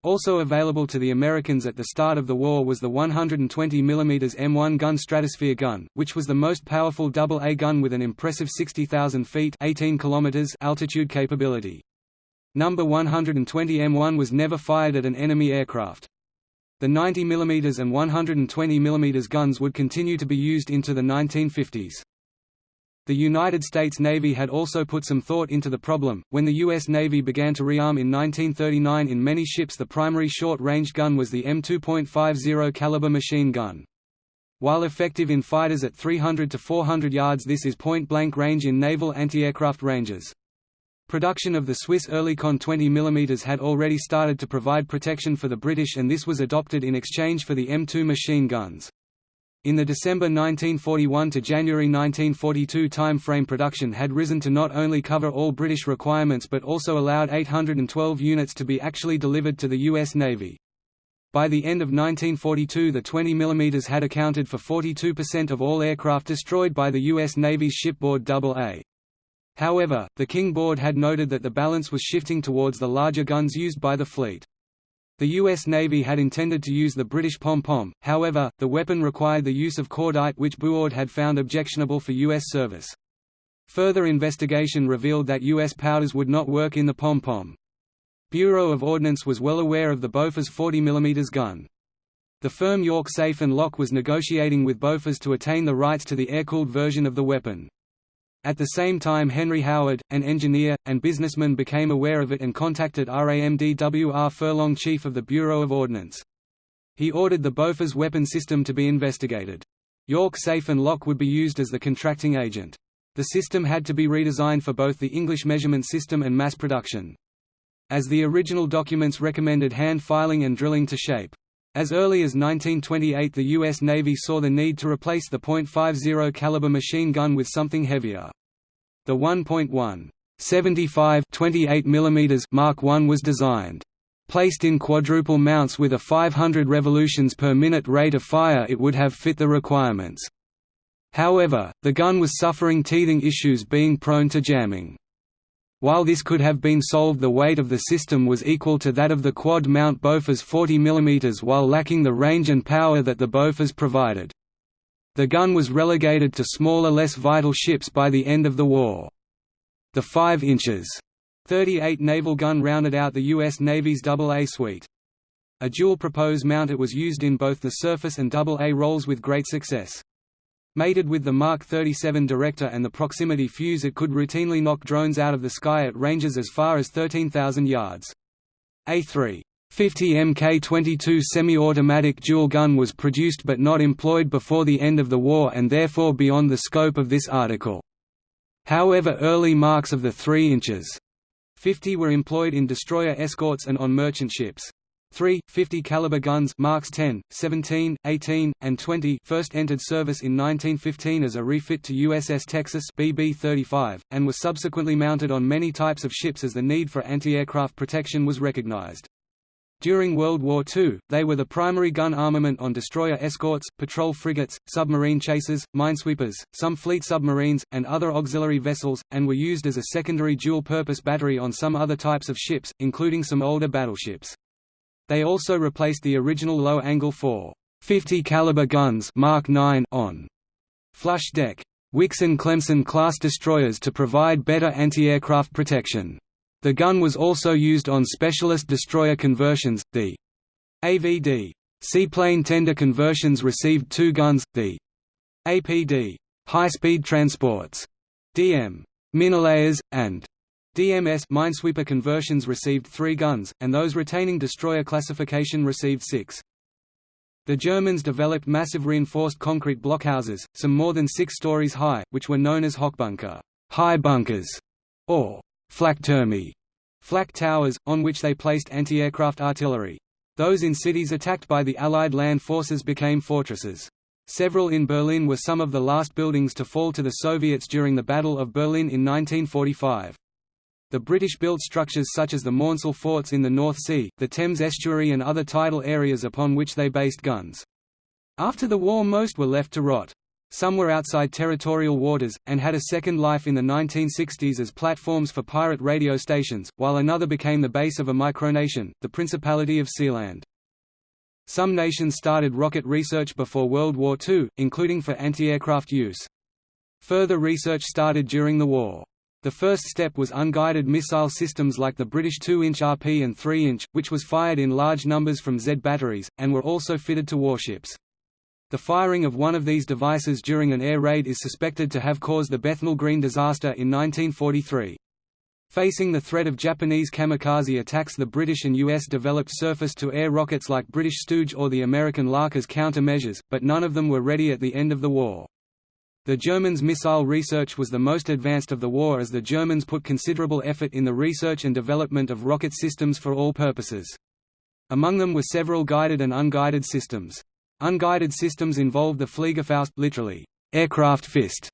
[SPEAKER 1] Also available to the Americans at the start of the war was the 120 mm M1 gun Stratosphere gun, which was the most powerful AA gun with an impressive 60,000 feet 18 kilometers altitude capability. Number 120 M1 was never fired at an enemy aircraft. The 90 mm and 120 mm guns would continue to be used into the 1950s. The United States Navy had also put some thought into the problem. When the U.S. Navy began to rearm in 1939 in many ships, the primary short-range gun was the M2.50 caliber machine gun. While effective in fighters at 300 to 400 yards, this is point-blank range in naval anti-aircraft ranges. Production of the Swiss Oerlikon 20 mm had already started to provide protection for the British and this was adopted in exchange for the M2 machine guns. In the December 1941 to January 1942 time frame production had risen to not only cover all British requirements but also allowed 812 units to be actually delivered to the U.S. Navy. By the end of 1942 the 20 mm had accounted for 42% of all aircraft destroyed by the U.S. Navy's shipboard AA. However, the King Board had noted that the balance was shifting towards the larger guns used by the fleet. The U.S. Navy had intended to use the British pom-pom, however, the weapon required the use of cordite which Buord had found objectionable for U.S. service. Further investigation revealed that U.S. powders would not work in the pom-pom. Bureau of Ordnance was well aware of the Bofors 40 mm gun. The firm York Safe and Lock was negotiating with Bofors to attain the rights to the air-cooled version of the weapon. At the same time Henry Howard, an engineer, and businessman became aware of it and contacted RAMDWR Furlong chief of the Bureau of Ordnance. He ordered the Bofors weapon system to be investigated. York Safe and Lock would be used as the contracting agent. The system had to be redesigned for both the English measurement system and mass production. As the original documents recommended hand filing and drilling to shape. As early as 1928 the U.S. Navy saw the need to replace the .50 caliber machine gun with something heavier. The 1.1 75 28 mm Mark I was designed. Placed in quadruple mounts with a 500 revolutions per minute rate of fire it would have fit the requirements. However, the gun was suffering teething issues being prone to jamming. While this could have been solved the weight of the system was equal to that of the quad-mount Bofors 40 mm while lacking the range and power that the Bofors provided. The gun was relegated to smaller less vital ships by the end of the war. The 5 inches 38 naval gun rounded out the U.S. Navy's AA suite. A dual propose mount it was used in both the surface and AA roles with great success. Mated with the Mark 37 Director and the proximity fuse it could routinely knock drones out of the sky at ranges as far as 13,000 yards. A3 50 Mk22 semi-automatic dual gun was produced but not employed before the end of the war and therefore beyond the scope of this article. However early marks of the 3 inches 50 were employed in destroyer escorts and on merchant ships. Three 50 caliber guns Marks 10, 17, 18, and 20 first entered service in 1915 as a refit to USS Texas BB-35, and was subsequently mounted on many types of ships as the need for anti-aircraft protection was recognized. During World War II, they were the primary gun armament on destroyer escorts, patrol frigates, submarine chasers, minesweepers, some fleet submarines, and other auxiliary vessels, and were used as a secondary dual-purpose battery on some other types of ships, including some older battleships. They also replaced the original low-angle 4.50 caliber guns Mark 9 on flush deck Wixon Clemson class destroyers to provide better anti-aircraft protection. The gun was also used on specialist destroyer conversions. The AVD seaplane tender conversions received two guns. The APD high-speed transports DM Minelayers and DMS minesweeper conversions received three guns, and those retaining destroyer classification received six. The Germans developed massive reinforced concrete blockhouses, some more than six stories high, which were known as Hochbunker high bunkers", or Flakturme flak towers, on which they placed anti-aircraft artillery. Those in cities attacked by the Allied land forces became fortresses. Several in Berlin were some of the last buildings to fall to the Soviets during the Battle of Berlin in 1945. The British-built structures such as the Maunsell forts in the North Sea, the Thames estuary and other tidal areas upon which they based guns. After the war most were left to rot. Some were outside territorial waters, and had a second life in the 1960s as platforms for pirate radio stations, while another became the base of a micronation, the Principality of Sealand. Some nations started rocket research before World War II, including for anti-aircraft use. Further research started during the war. The first step was unguided missile systems like the British 2-inch RP and 3-inch, which was fired in large numbers from Z batteries, and were also fitted to warships. The firing of one of these devices during an air raid is suspected to have caused the Bethnal Green disaster in 1943. Facing the threat of Japanese kamikaze attacks the British and US developed surface-to-air rockets like British Stooge or the American Lark as countermeasures, but none of them were ready at the end of the war. The Germans' missile research was the most advanced of the war as the Germans put considerable effort in the research and development of rocket systems for all purposes. Among them were several guided and unguided systems. Unguided systems involved the Fliegerfaust literally, aircraft fist,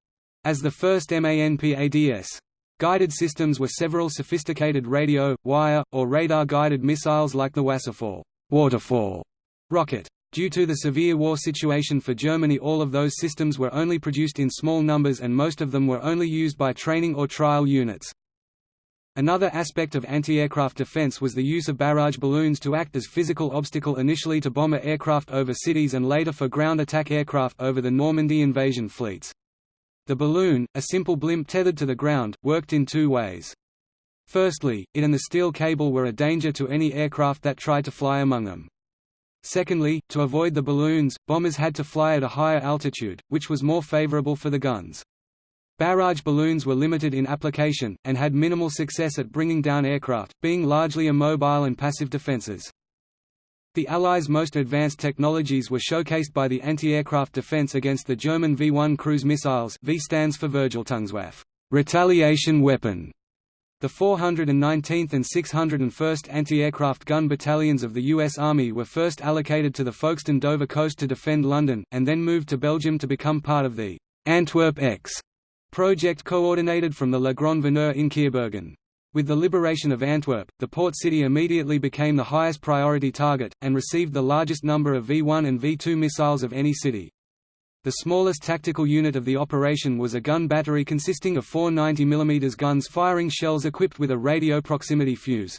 [SPEAKER 1] as the first MANPADS. Guided systems were several sophisticated radio, wire, or radar-guided missiles like the Wasserfall waterfall rocket. Due to the severe war situation for Germany all of those systems were only produced in small numbers and most of them were only used by training or trial units. Another aspect of anti-aircraft defense was the use of barrage balloons to act as physical obstacle initially to bomber aircraft over cities and later for ground attack aircraft over the Normandy invasion fleets. The balloon, a simple blimp tethered to the ground, worked in two ways. Firstly, it and the steel cable were a danger to any aircraft that tried to fly among them. Secondly, to avoid the balloons, bombers had to fly at a higher altitude, which was more favorable for the guns. Barrage balloons were limited in application, and had minimal success at bringing down aircraft, being largely immobile and passive defenses. The Allies' most advanced technologies were showcased by the anti-aircraft defense against the German V-1 cruise missiles v stands for Vergeltungswaffe retaliation weapon", the 419th and 601st Anti-Aircraft Gun Battalions of the U.S. Army were first allocated to the Folkestone Dover coast to defend London, and then moved to Belgium to become part of the Antwerp X project coordinated from the Le Grand Veneur in Keerbergen. With the liberation of Antwerp, the port city immediately became the highest priority target, and received the largest number of V-1 and V-2 missiles of any city. The smallest tactical unit of the operation was a gun battery consisting of four 90 mm guns firing shells equipped with a radio proximity fuse.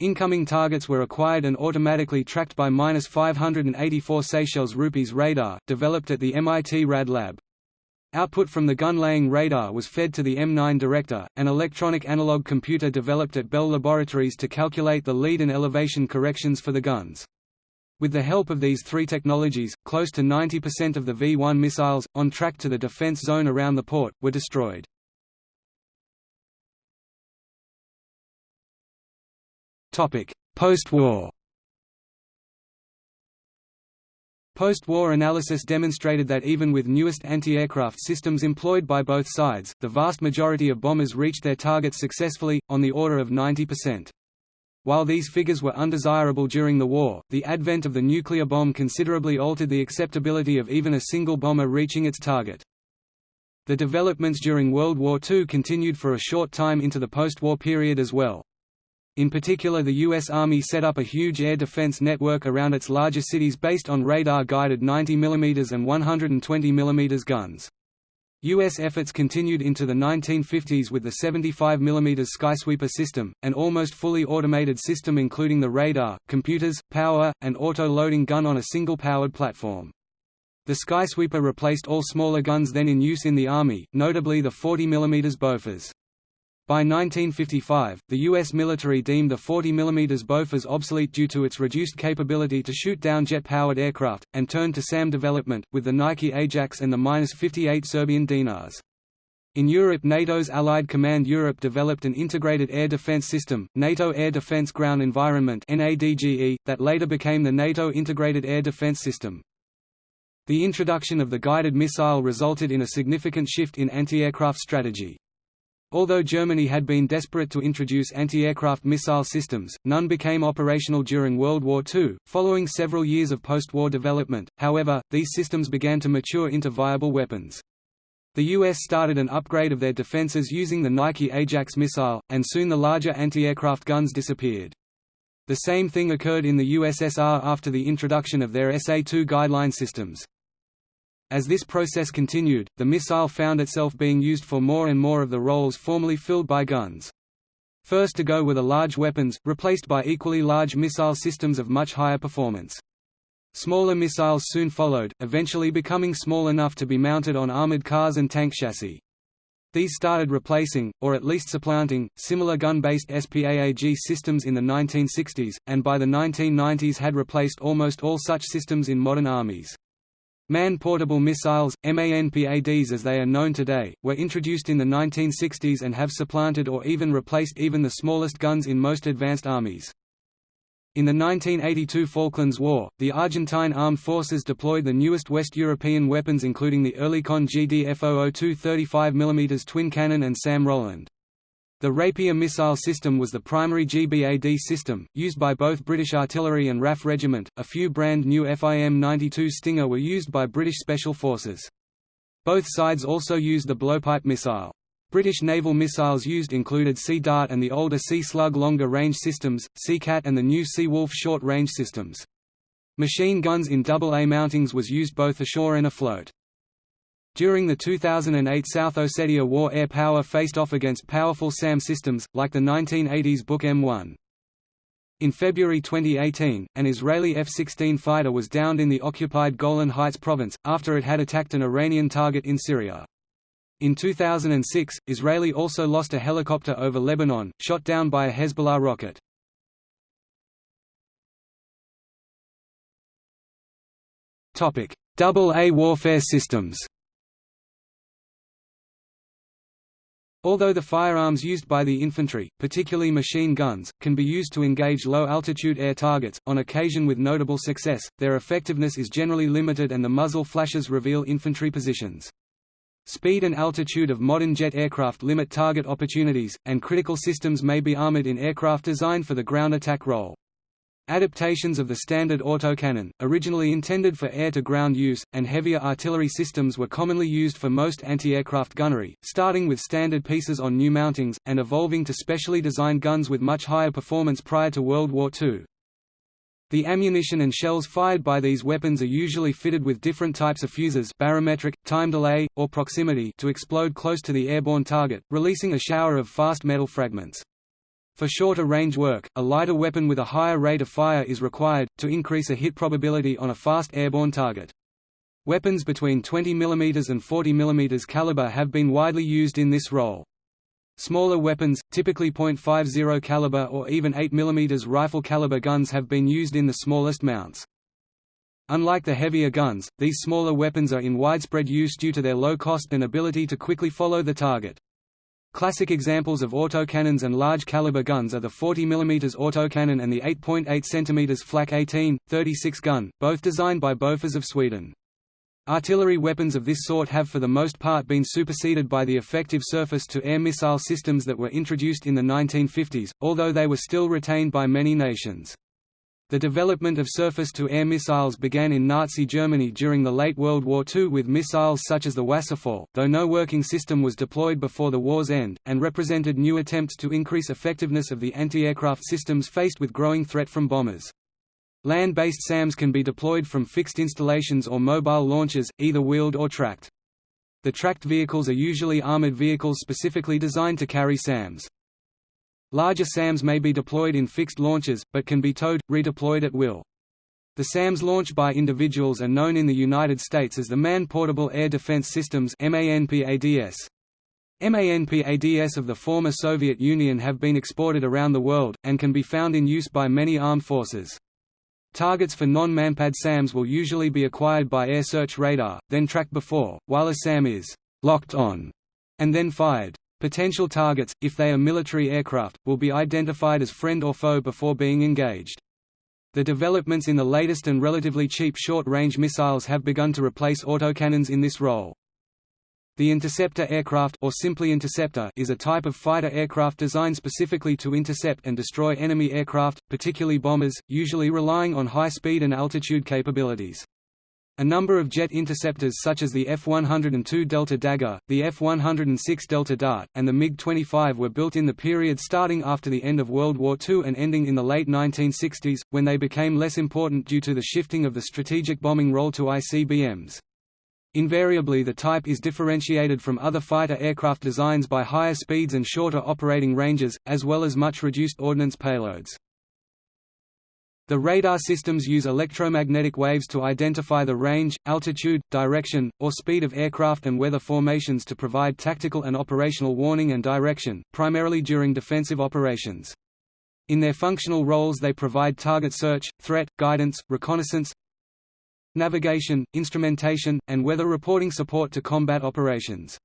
[SPEAKER 1] Incoming targets were acquired and automatically tracked by 584 Seychelles rupees radar, developed at the MIT RAD lab. Output from the gun-laying radar was fed to the M9 Director, an electronic analog computer developed at Bell Laboratories to calculate the lead and elevation corrections for the guns. With the help of these three technologies, close to 90% of the V-1 missiles, on track to the defense zone around the port, were destroyed. Post-war Post-war analysis demonstrated that even with newest anti-aircraft systems employed by both sides, the vast majority of bombers reached their targets successfully, on the order of 90%. While these figures were undesirable during the war, the advent of the nuclear bomb considerably altered the acceptability of even a single bomber reaching its target. The developments during World War II continued for a short time into the post-war period as well. In particular the U.S. Army set up a huge air defense network around its larger cities based on radar-guided 90 mm and 120 mm guns. U.S. efforts continued into the 1950s with the 75 mm Skysweeper system, an almost fully automated system including the radar, computers, power, and auto-loading gun on a single-powered platform. The Skysweeper replaced all smaller guns then in use in the Army, notably the 40 mm Bofors. By 1955, the U.S. military deemed the 40 mm Bofors obsolete due to its reduced capability to shoot down jet-powered aircraft, and turned to SAM development, with the Nike Ajax and the Minus-58 Serbian Dinars. In Europe NATO's Allied Command Europe developed an integrated air defense system, NATO Air Defense Ground Environment that later became the NATO Integrated Air Defense System. The introduction of the guided missile resulted in a significant shift in anti-aircraft strategy. Although Germany had been desperate to introduce anti-aircraft missile systems, none became operational during World War II. Following several years of post-war development, however, these systems began to mature into viable weapons. The U.S. started an upgrade of their defenses using the Nike Ajax missile, and soon the larger anti-aircraft guns disappeared. The same thing occurred in the USSR after the introduction of their SA-2 guideline systems. As this process continued, the missile found itself being used for more and more of the roles formerly filled by guns. First to go were the large weapons, replaced by equally large missile systems of much higher performance. Smaller missiles soon followed, eventually becoming small enough to be mounted on armored cars and tank chassis. These started replacing, or at least supplanting, similar gun-based SPAAG systems in the 1960s, and by the 1990s had replaced almost all such systems in modern armies. Man-portable missiles, MANPADs as they are known today, were introduced in the 1960s and have supplanted or even replaced even the smallest guns in most advanced armies. In the 1982 Falklands War, the Argentine armed forces deployed the newest West European weapons including the Oerlikon GD-F002 35 mm twin cannon and SAM Roland. The Rapier missile system was the primary GBAD system, used by both British Artillery and RAF Regiment. A few brand new FIM-92 Stinger were used by British Special Forces. Both sides also used the blowpipe missile. British naval missiles used included Sea Dart and the older Sea Slug longer range systems, Sea Cat and the new Sea Wolf short range systems. Machine guns in double A mountings was used both ashore and afloat. During the 2008 South Ossetia War air power faced off against powerful SAM systems, like the 1980s Buk M1. In February 2018, an Israeli F-16 fighter was downed in the occupied Golan Heights province, after it had attacked an Iranian target in Syria. In 2006, Israeli also lost a helicopter over Lebanon, shot down by a Hezbollah rocket. Double A warfare systems Although the firearms used by the infantry, particularly machine guns, can be used to engage low-altitude air targets, on occasion with notable success, their effectiveness is generally limited and the muzzle flashes reveal infantry positions. Speed and altitude of modern jet aircraft limit target opportunities, and critical systems may be armored in aircraft designed for the ground attack role. Adaptations of the standard autocannon, originally intended for air-to-ground use, and heavier artillery systems were commonly used for most anti-aircraft gunnery, starting with standard pieces on new mountings, and evolving to specially designed guns with much higher performance prior to World War II. The ammunition and shells fired by these weapons are usually fitted with different types of fuses barometric, time delay, or proximity to explode close to the airborne target, releasing a shower of fast metal fragments. For shorter range work, a lighter weapon with a higher rate of fire is required, to increase a hit probability on a fast airborne target. Weapons between 20 mm and 40 mm caliber have been widely used in this role. Smaller weapons, typically .50 caliber or even 8 mm rifle caliber guns have been used in the smallest mounts. Unlike the heavier guns, these smaller weapons are in widespread use due to their low cost and ability to quickly follow the target. Classic examples of autocannons and large-caliber guns are the 40 mm autocannon and the 8.8 cm Flak 18, 36 gun, both designed by Bofors of Sweden. Artillery weapons of this sort have for the most part been superseded by the effective surface-to-air missile systems that were introduced in the 1950s, although they were still retained by many nations. The development of surface-to-air missiles began in Nazi Germany during the late World War II with missiles such as the Wasserfall, though no working system was deployed before the war's end, and represented new attempts to increase effectiveness of the anti-aircraft systems faced with growing threat from bombers. Land-based SAMs can be deployed from fixed installations or mobile launchers, either wheeled or tracked. The tracked vehicles are usually armored vehicles specifically designed to carry SAMs. Larger SAMs may be deployed in fixed launches, but can be towed, redeployed at will. The SAMs launched by individuals are known in the United States as the Man-Portable Air Defense Systems MANPADS. MANPADS of the former Soviet Union have been exported around the world, and can be found in use by many armed forces. Targets for non-manpad SAMs will usually be acquired by air search radar, then tracked before, while a SAM is «locked on» and then fired. Potential targets, if they are military aircraft, will be identified as friend or foe before being engaged. The developments in the latest and relatively cheap short-range missiles have begun to replace autocannons in this role. The interceptor aircraft or simply interceptor is a type of fighter aircraft designed specifically to intercept and destroy enemy aircraft, particularly bombers, usually relying on high speed and altitude capabilities. A number of jet interceptors such as the F-102 Delta Dagger, the F-106 Delta Dart, and the MiG-25 were built in the period starting after the end of World War II and ending in the late 1960s, when they became less important due to the shifting of the strategic bombing role to ICBMs. Invariably the type is differentiated from other fighter aircraft designs by higher speeds and shorter operating ranges, as well as much reduced ordnance payloads. The radar systems use electromagnetic waves to identify the range, altitude, direction, or speed of aircraft and weather formations to provide tactical and operational warning and direction, primarily during defensive operations. In their functional roles they provide target search, threat, guidance, reconnaissance, navigation, instrumentation, and weather reporting support to combat operations.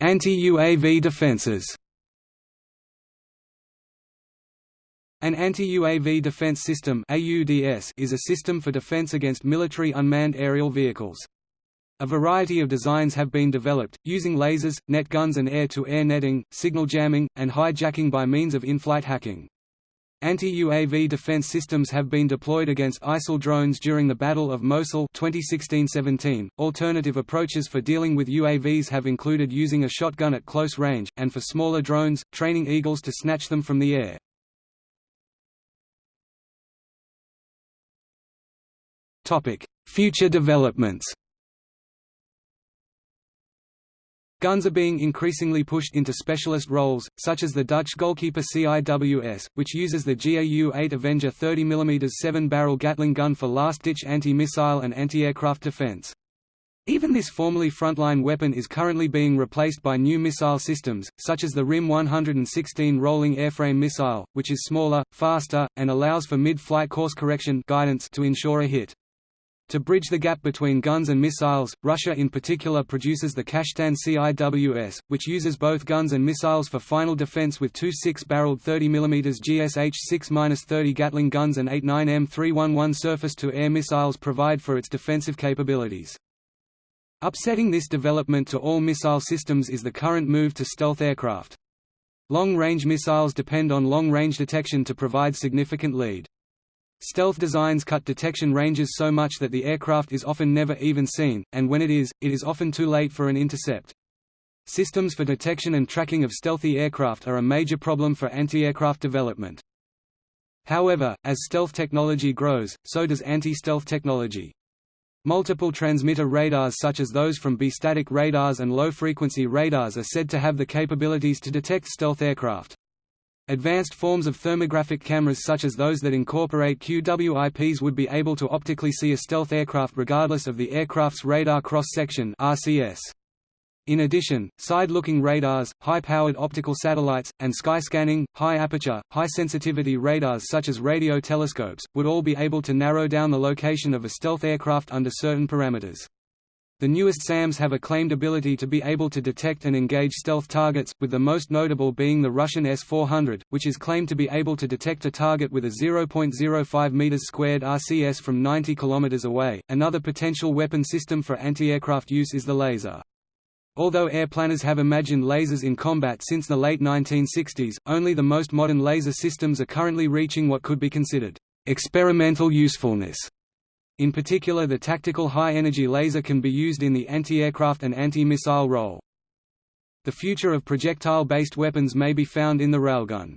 [SPEAKER 1] Anti-UAV defenses An anti-UAV defense system is a system for defense against military unmanned aerial vehicles. A variety of designs have been developed, using lasers, net guns and air-to-air -air netting, signal jamming, and hijacking by means of in-flight hacking. Anti-UAV defense systems have been deployed against ISIL drones during the Battle of Mosul 2016-17. Alternative approaches for dealing with UAVs have included using a shotgun at close range, and for smaller drones, training eagles to snatch them from the air. Future developments Guns are being increasingly pushed into specialist roles, such as the Dutch goalkeeper CIWS, which uses the GAU-8 Avenger 30mm 7-barrel Gatling gun for last-ditch anti-missile and anti-aircraft defense. Even this formerly frontline weapon is currently being replaced by new missile systems, such as the RIM 116 rolling airframe missile, which is smaller, faster, and allows for mid-flight course correction guidance to ensure a hit. To bridge the gap between guns and missiles, Russia in particular produces the Kashtan CIWS, which uses both guns and missiles for final defense with two 6-barreled 30mm GSH-6-30 Gatling guns and eight 9M311 surface-to-air missiles provide for its defensive capabilities. Upsetting this development to all missile systems is the current move to stealth aircraft. Long-range missiles depend on long-range detection to provide significant lead. Stealth designs cut detection ranges so much that the aircraft is often never even seen, and when it is, it is often too late for an intercept. Systems for detection and tracking of stealthy aircraft are a major problem for anti-aircraft development. However, as stealth technology grows, so does anti-stealth technology. Multiple transmitter radars such as those from bistatic radars and low-frequency radars are said to have the capabilities to detect stealth aircraft. Advanced forms of thermographic cameras such as those that incorporate QWIPs would be able to optically see a stealth aircraft regardless of the aircraft's radar cross-section In addition, side-looking radars, high-powered optical satellites, and sky-scanning, high-aperture, high-sensitivity radars such as radio telescopes, would all be able to narrow down the location of a stealth aircraft under certain parameters. The newest SAMs have a claimed ability to be able to detect and engage stealth targets, with the most notable being the Russian S-400, which is claimed to be able to detect a target with a 0.05 meters squared RCS from 90 km away. Another potential weapon system for anti-aircraft use is the laser. Although air planners have imagined lasers in combat since the late 1960s, only the most modern laser systems are currently reaching what could be considered experimental usefulness. In particular the tactical high-energy laser can be used in the anti-aircraft and anti-missile role. The future of projectile-based weapons may be found in the railgun.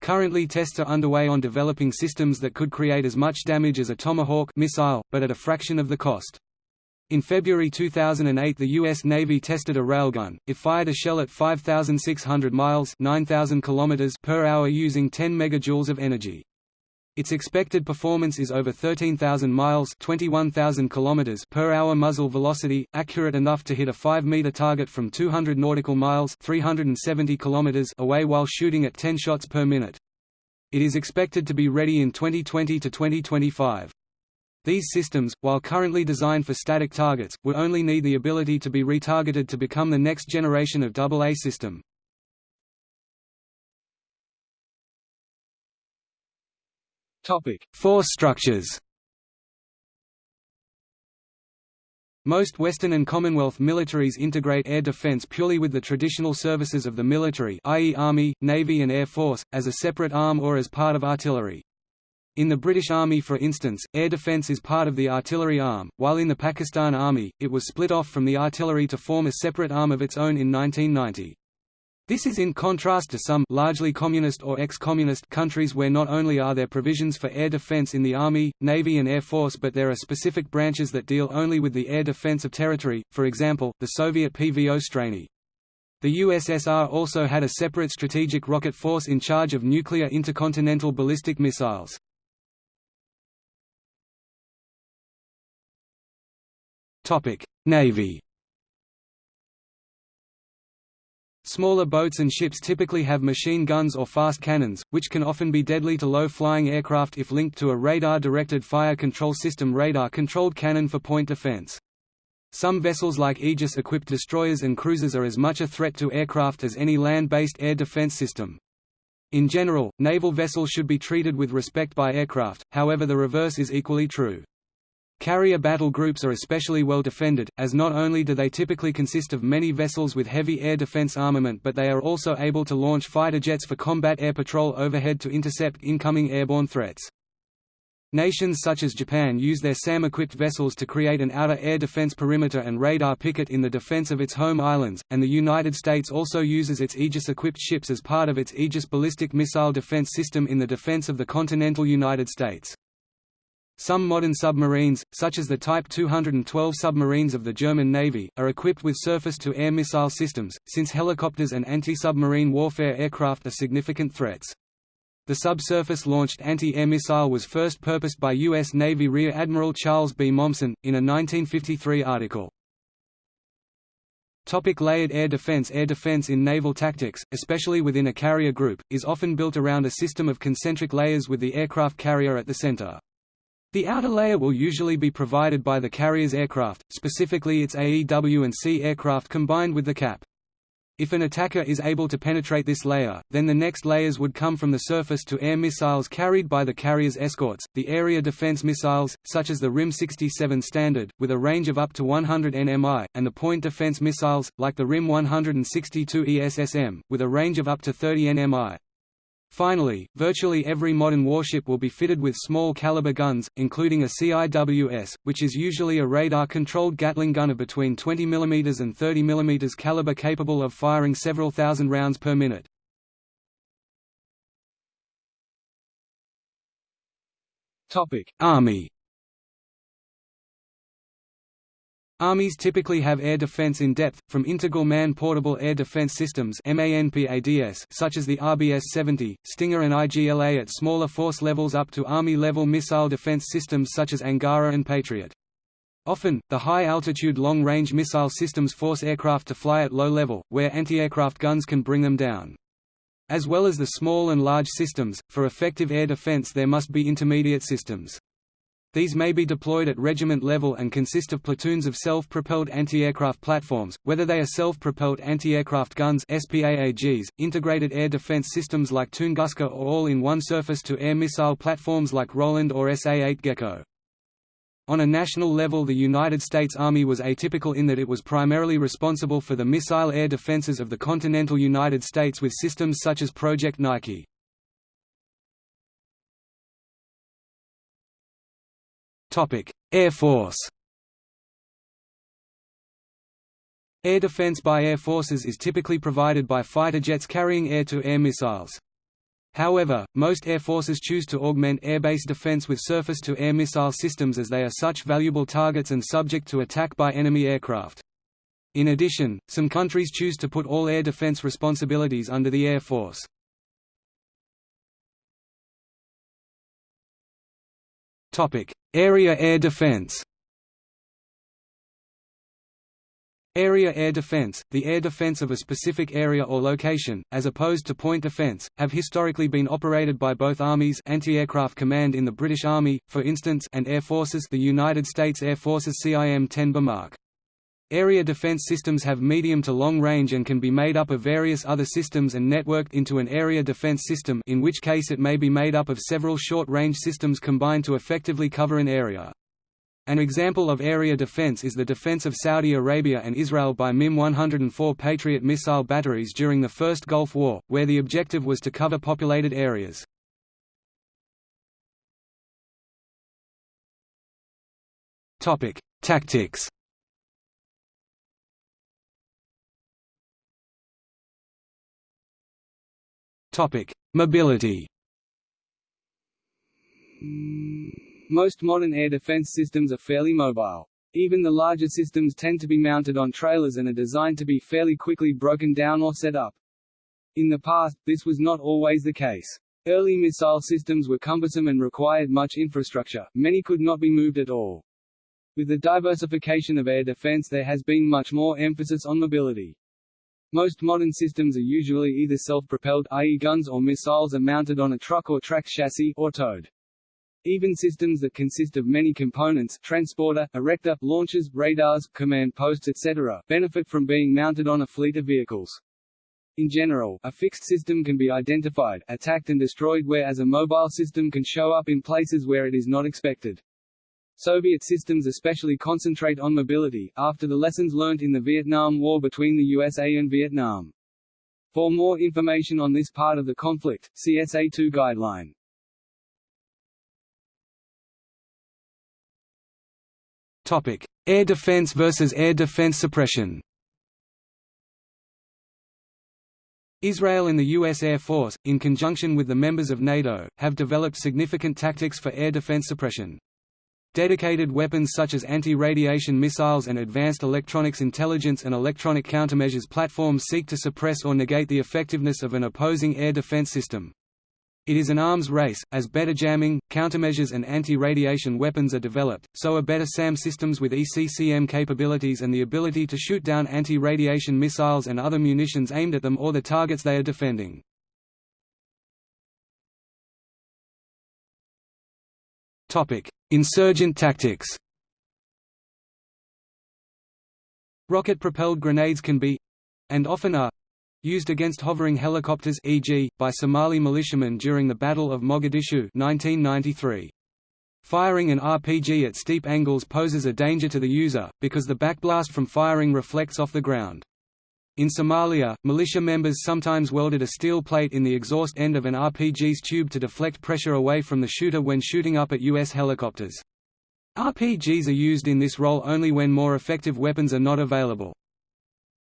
[SPEAKER 1] Currently tests are underway on developing systems that could create as much damage as a Tomahawk missile, but at a fraction of the cost. In February 2008 the U.S. Navy tested a railgun. It fired a shell at 5,600 miles 9,000 km per hour using 10 megajoules of energy. Its expected performance is over 13,000 miles 21,000 km per hour muzzle velocity, accurate enough to hit a 5-meter target from 200 nautical miles 370 km away while shooting at 10 shots per minute. It is expected to be ready in 2020 to 2025. These systems, while currently designed for static targets, would only need the ability to be retargeted to become the next generation of AA system. Force structures Most Western and Commonwealth militaries integrate air defense purely with the traditional services of the military i.e. Army, Navy and Air Force, as a separate arm or as part of artillery. In the British Army for instance, air defence is part of the artillery arm, while in the Pakistan Army, it was split off from the artillery to form a separate arm of its own in 1990. This is in contrast to some largely communist or ex-communist countries where not only are there provisions for air defense in the Army, Navy and Air Force but there are specific branches that deal only with the air defense of territory, for example, the Soviet PVO Strany. The USSR also had a separate strategic rocket force in charge of nuclear intercontinental ballistic missiles. Navy Smaller boats and ships typically have machine guns or fast cannons, which can often be deadly to low-flying aircraft if linked to a radar-directed fire control system radar-controlled cannon for point defense. Some vessels like Aegis-equipped destroyers and cruisers are as much a threat to aircraft as any land-based air defense system. In general, naval vessels should be treated with respect by aircraft, however the reverse is equally true. Carrier battle groups are especially well defended, as not only do they typically consist of many vessels with heavy air defense armament but they are also able to launch fighter jets for combat air patrol overhead to intercept incoming airborne threats. Nations such as Japan use their SAM-equipped vessels to create an outer air defense perimeter and radar picket in the defense of its home islands, and the United States also uses its Aegis-equipped ships as part of its Aegis ballistic missile defense system in the defense of the continental United States. Some modern submarines, such as the Type 212 submarines of the German Navy, are equipped with surface-to-air missile systems, since helicopters and anti-submarine warfare aircraft are significant threats. The subsurface-launched anti-air missile was first purposed by U.S. Navy Rear Admiral Charles B. Momsen, in a 1953 article. Topic layered air defense Air defense in naval tactics, especially within a carrier group, is often built around a system of concentric layers with the aircraft carrier at the center. The outer layer will usually be provided by the carrier's aircraft, specifically its AEW and C aircraft combined with the cap. If an attacker is able to penetrate this layer, then the next layers would come from the surface-to-air missiles carried by the carrier's escorts, the area defense missiles, such as the RIM-67 Standard, with a range of up to 100 nmi, and the point defense missiles, like the RIM-162 ESSM, with a range of up to 30 nmi. Finally, virtually every modern warship will be fitted with small caliber guns, including a CIWS, which is usually a radar-controlled Gatling gun of between 20 mm and 30 mm caliber capable of firing several thousand rounds per minute. Army Armies typically have air defense in depth, from integral man-portable air defense systems such as the RBS-70, Stinger and IGLA at smaller force levels up to Army-level missile defense systems such as Angara and Patriot. Often, the high-altitude long-range missile systems force aircraft to fly at low level, where anti-aircraft guns can bring them down. As well as the small and large systems, for effective air defense there must be intermediate systems. These may be deployed at regiment level and consist of platoons of self-propelled anti-aircraft platforms, whether they are self-propelled anti-aircraft guns SPAAGs, integrated air defense systems like Tunguska or all-in-one surface-to-air missile platforms like Roland or SA-8 Gecko. On a national level the United States Army was atypical in that it was primarily responsible for the missile air defenses of the continental United States with systems such as Project Nike. Air Force Air defense by air forces is typically provided by fighter jets carrying air-to-air -air missiles. However, most air forces choose to augment air-based defense with surface-to-air missile systems as they are such valuable targets and subject to attack by enemy aircraft. In addition, some countries choose to put all air defense responsibilities under the Air Force. Area air defense Area air defense, the air defense of a specific area or location, as opposed to point defense, have historically been operated by both armies Anti-Aircraft Command in the British Army, for instance and Air Forces the United States Air Force's CIM-10 Bomarc. Area defense systems have medium to long range and can be made up of various other systems and networked into an area defense system in which case it may be made up of several short-range systems combined to effectively cover an area. An example of area defense is the defense of Saudi Arabia and Israel by MIM-104 Patriot missile batteries during the First Gulf War, where the objective was to cover populated areas. Tactics Topic: Mobility. Most modern air defense systems are fairly mobile. Even the larger systems tend to be mounted on trailers and are designed to be fairly quickly broken down or set up. In the past, this was not always the case. Early missile systems were cumbersome and required much infrastructure, many could not be moved at all. With the diversification of air defense there has been much more emphasis on mobility. Most modern systems are usually either self-propelled i.e. guns or missiles are mounted on a truck or track chassis or towed. Even systems that consist of many components transporter, erector, launchers, radars, command posts etc. benefit from being mounted on a fleet of vehicles. In general, a fixed system can be identified, attacked and destroyed whereas a mobile system can show up in places where it is not expected. Soviet systems especially concentrate on mobility, after the lessons learnt in the Vietnam War between the USA and Vietnam. For more information on this part of the conflict, see SA2 guideline. Topic: Air defense versus air defense suppression. Israel and the U.S. Air Force, in conjunction with the members of NATO, have developed significant tactics for air defense suppression. Dedicated weapons such as anti-radiation missiles and advanced electronics intelligence and electronic countermeasures platforms seek to suppress or negate the effectiveness of an opposing air defense system. It is an arms race, as better jamming, countermeasures and anti-radiation weapons are developed, so are better SAM systems with ECCM capabilities and the ability to shoot down anti-radiation missiles and other munitions aimed at them or the targets they are defending. Insurgent tactics Rocket-propelled grenades can be and often are used against hovering helicopters e.g., by Somali militiamen during the Battle of Mogadishu 1993. Firing an RPG at steep angles poses a danger to the user, because the backblast from firing reflects off the ground. In Somalia, militia members sometimes welded a steel plate in the exhaust end of an RPG's tube to deflect pressure away from the shooter when shooting up at U.S. helicopters. RPGs are used in this role only when more effective weapons are not available.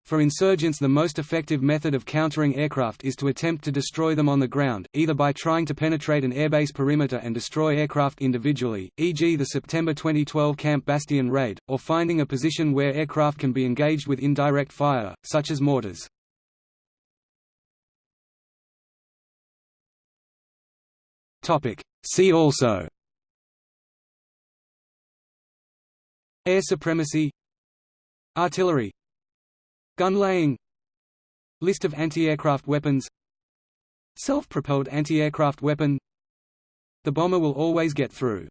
[SPEAKER 1] For insurgents the most effective method of countering aircraft is to attempt to destroy them on the ground, either by trying to penetrate an airbase perimeter and destroy aircraft individually, e.g. the September 2012 Camp Bastion raid, or finding a position where aircraft can be engaged with indirect fire, such as mortars. See also Air supremacy Artillery Gun laying List of anti-aircraft weapons Self-propelled anti-aircraft weapon. The bomber will always get through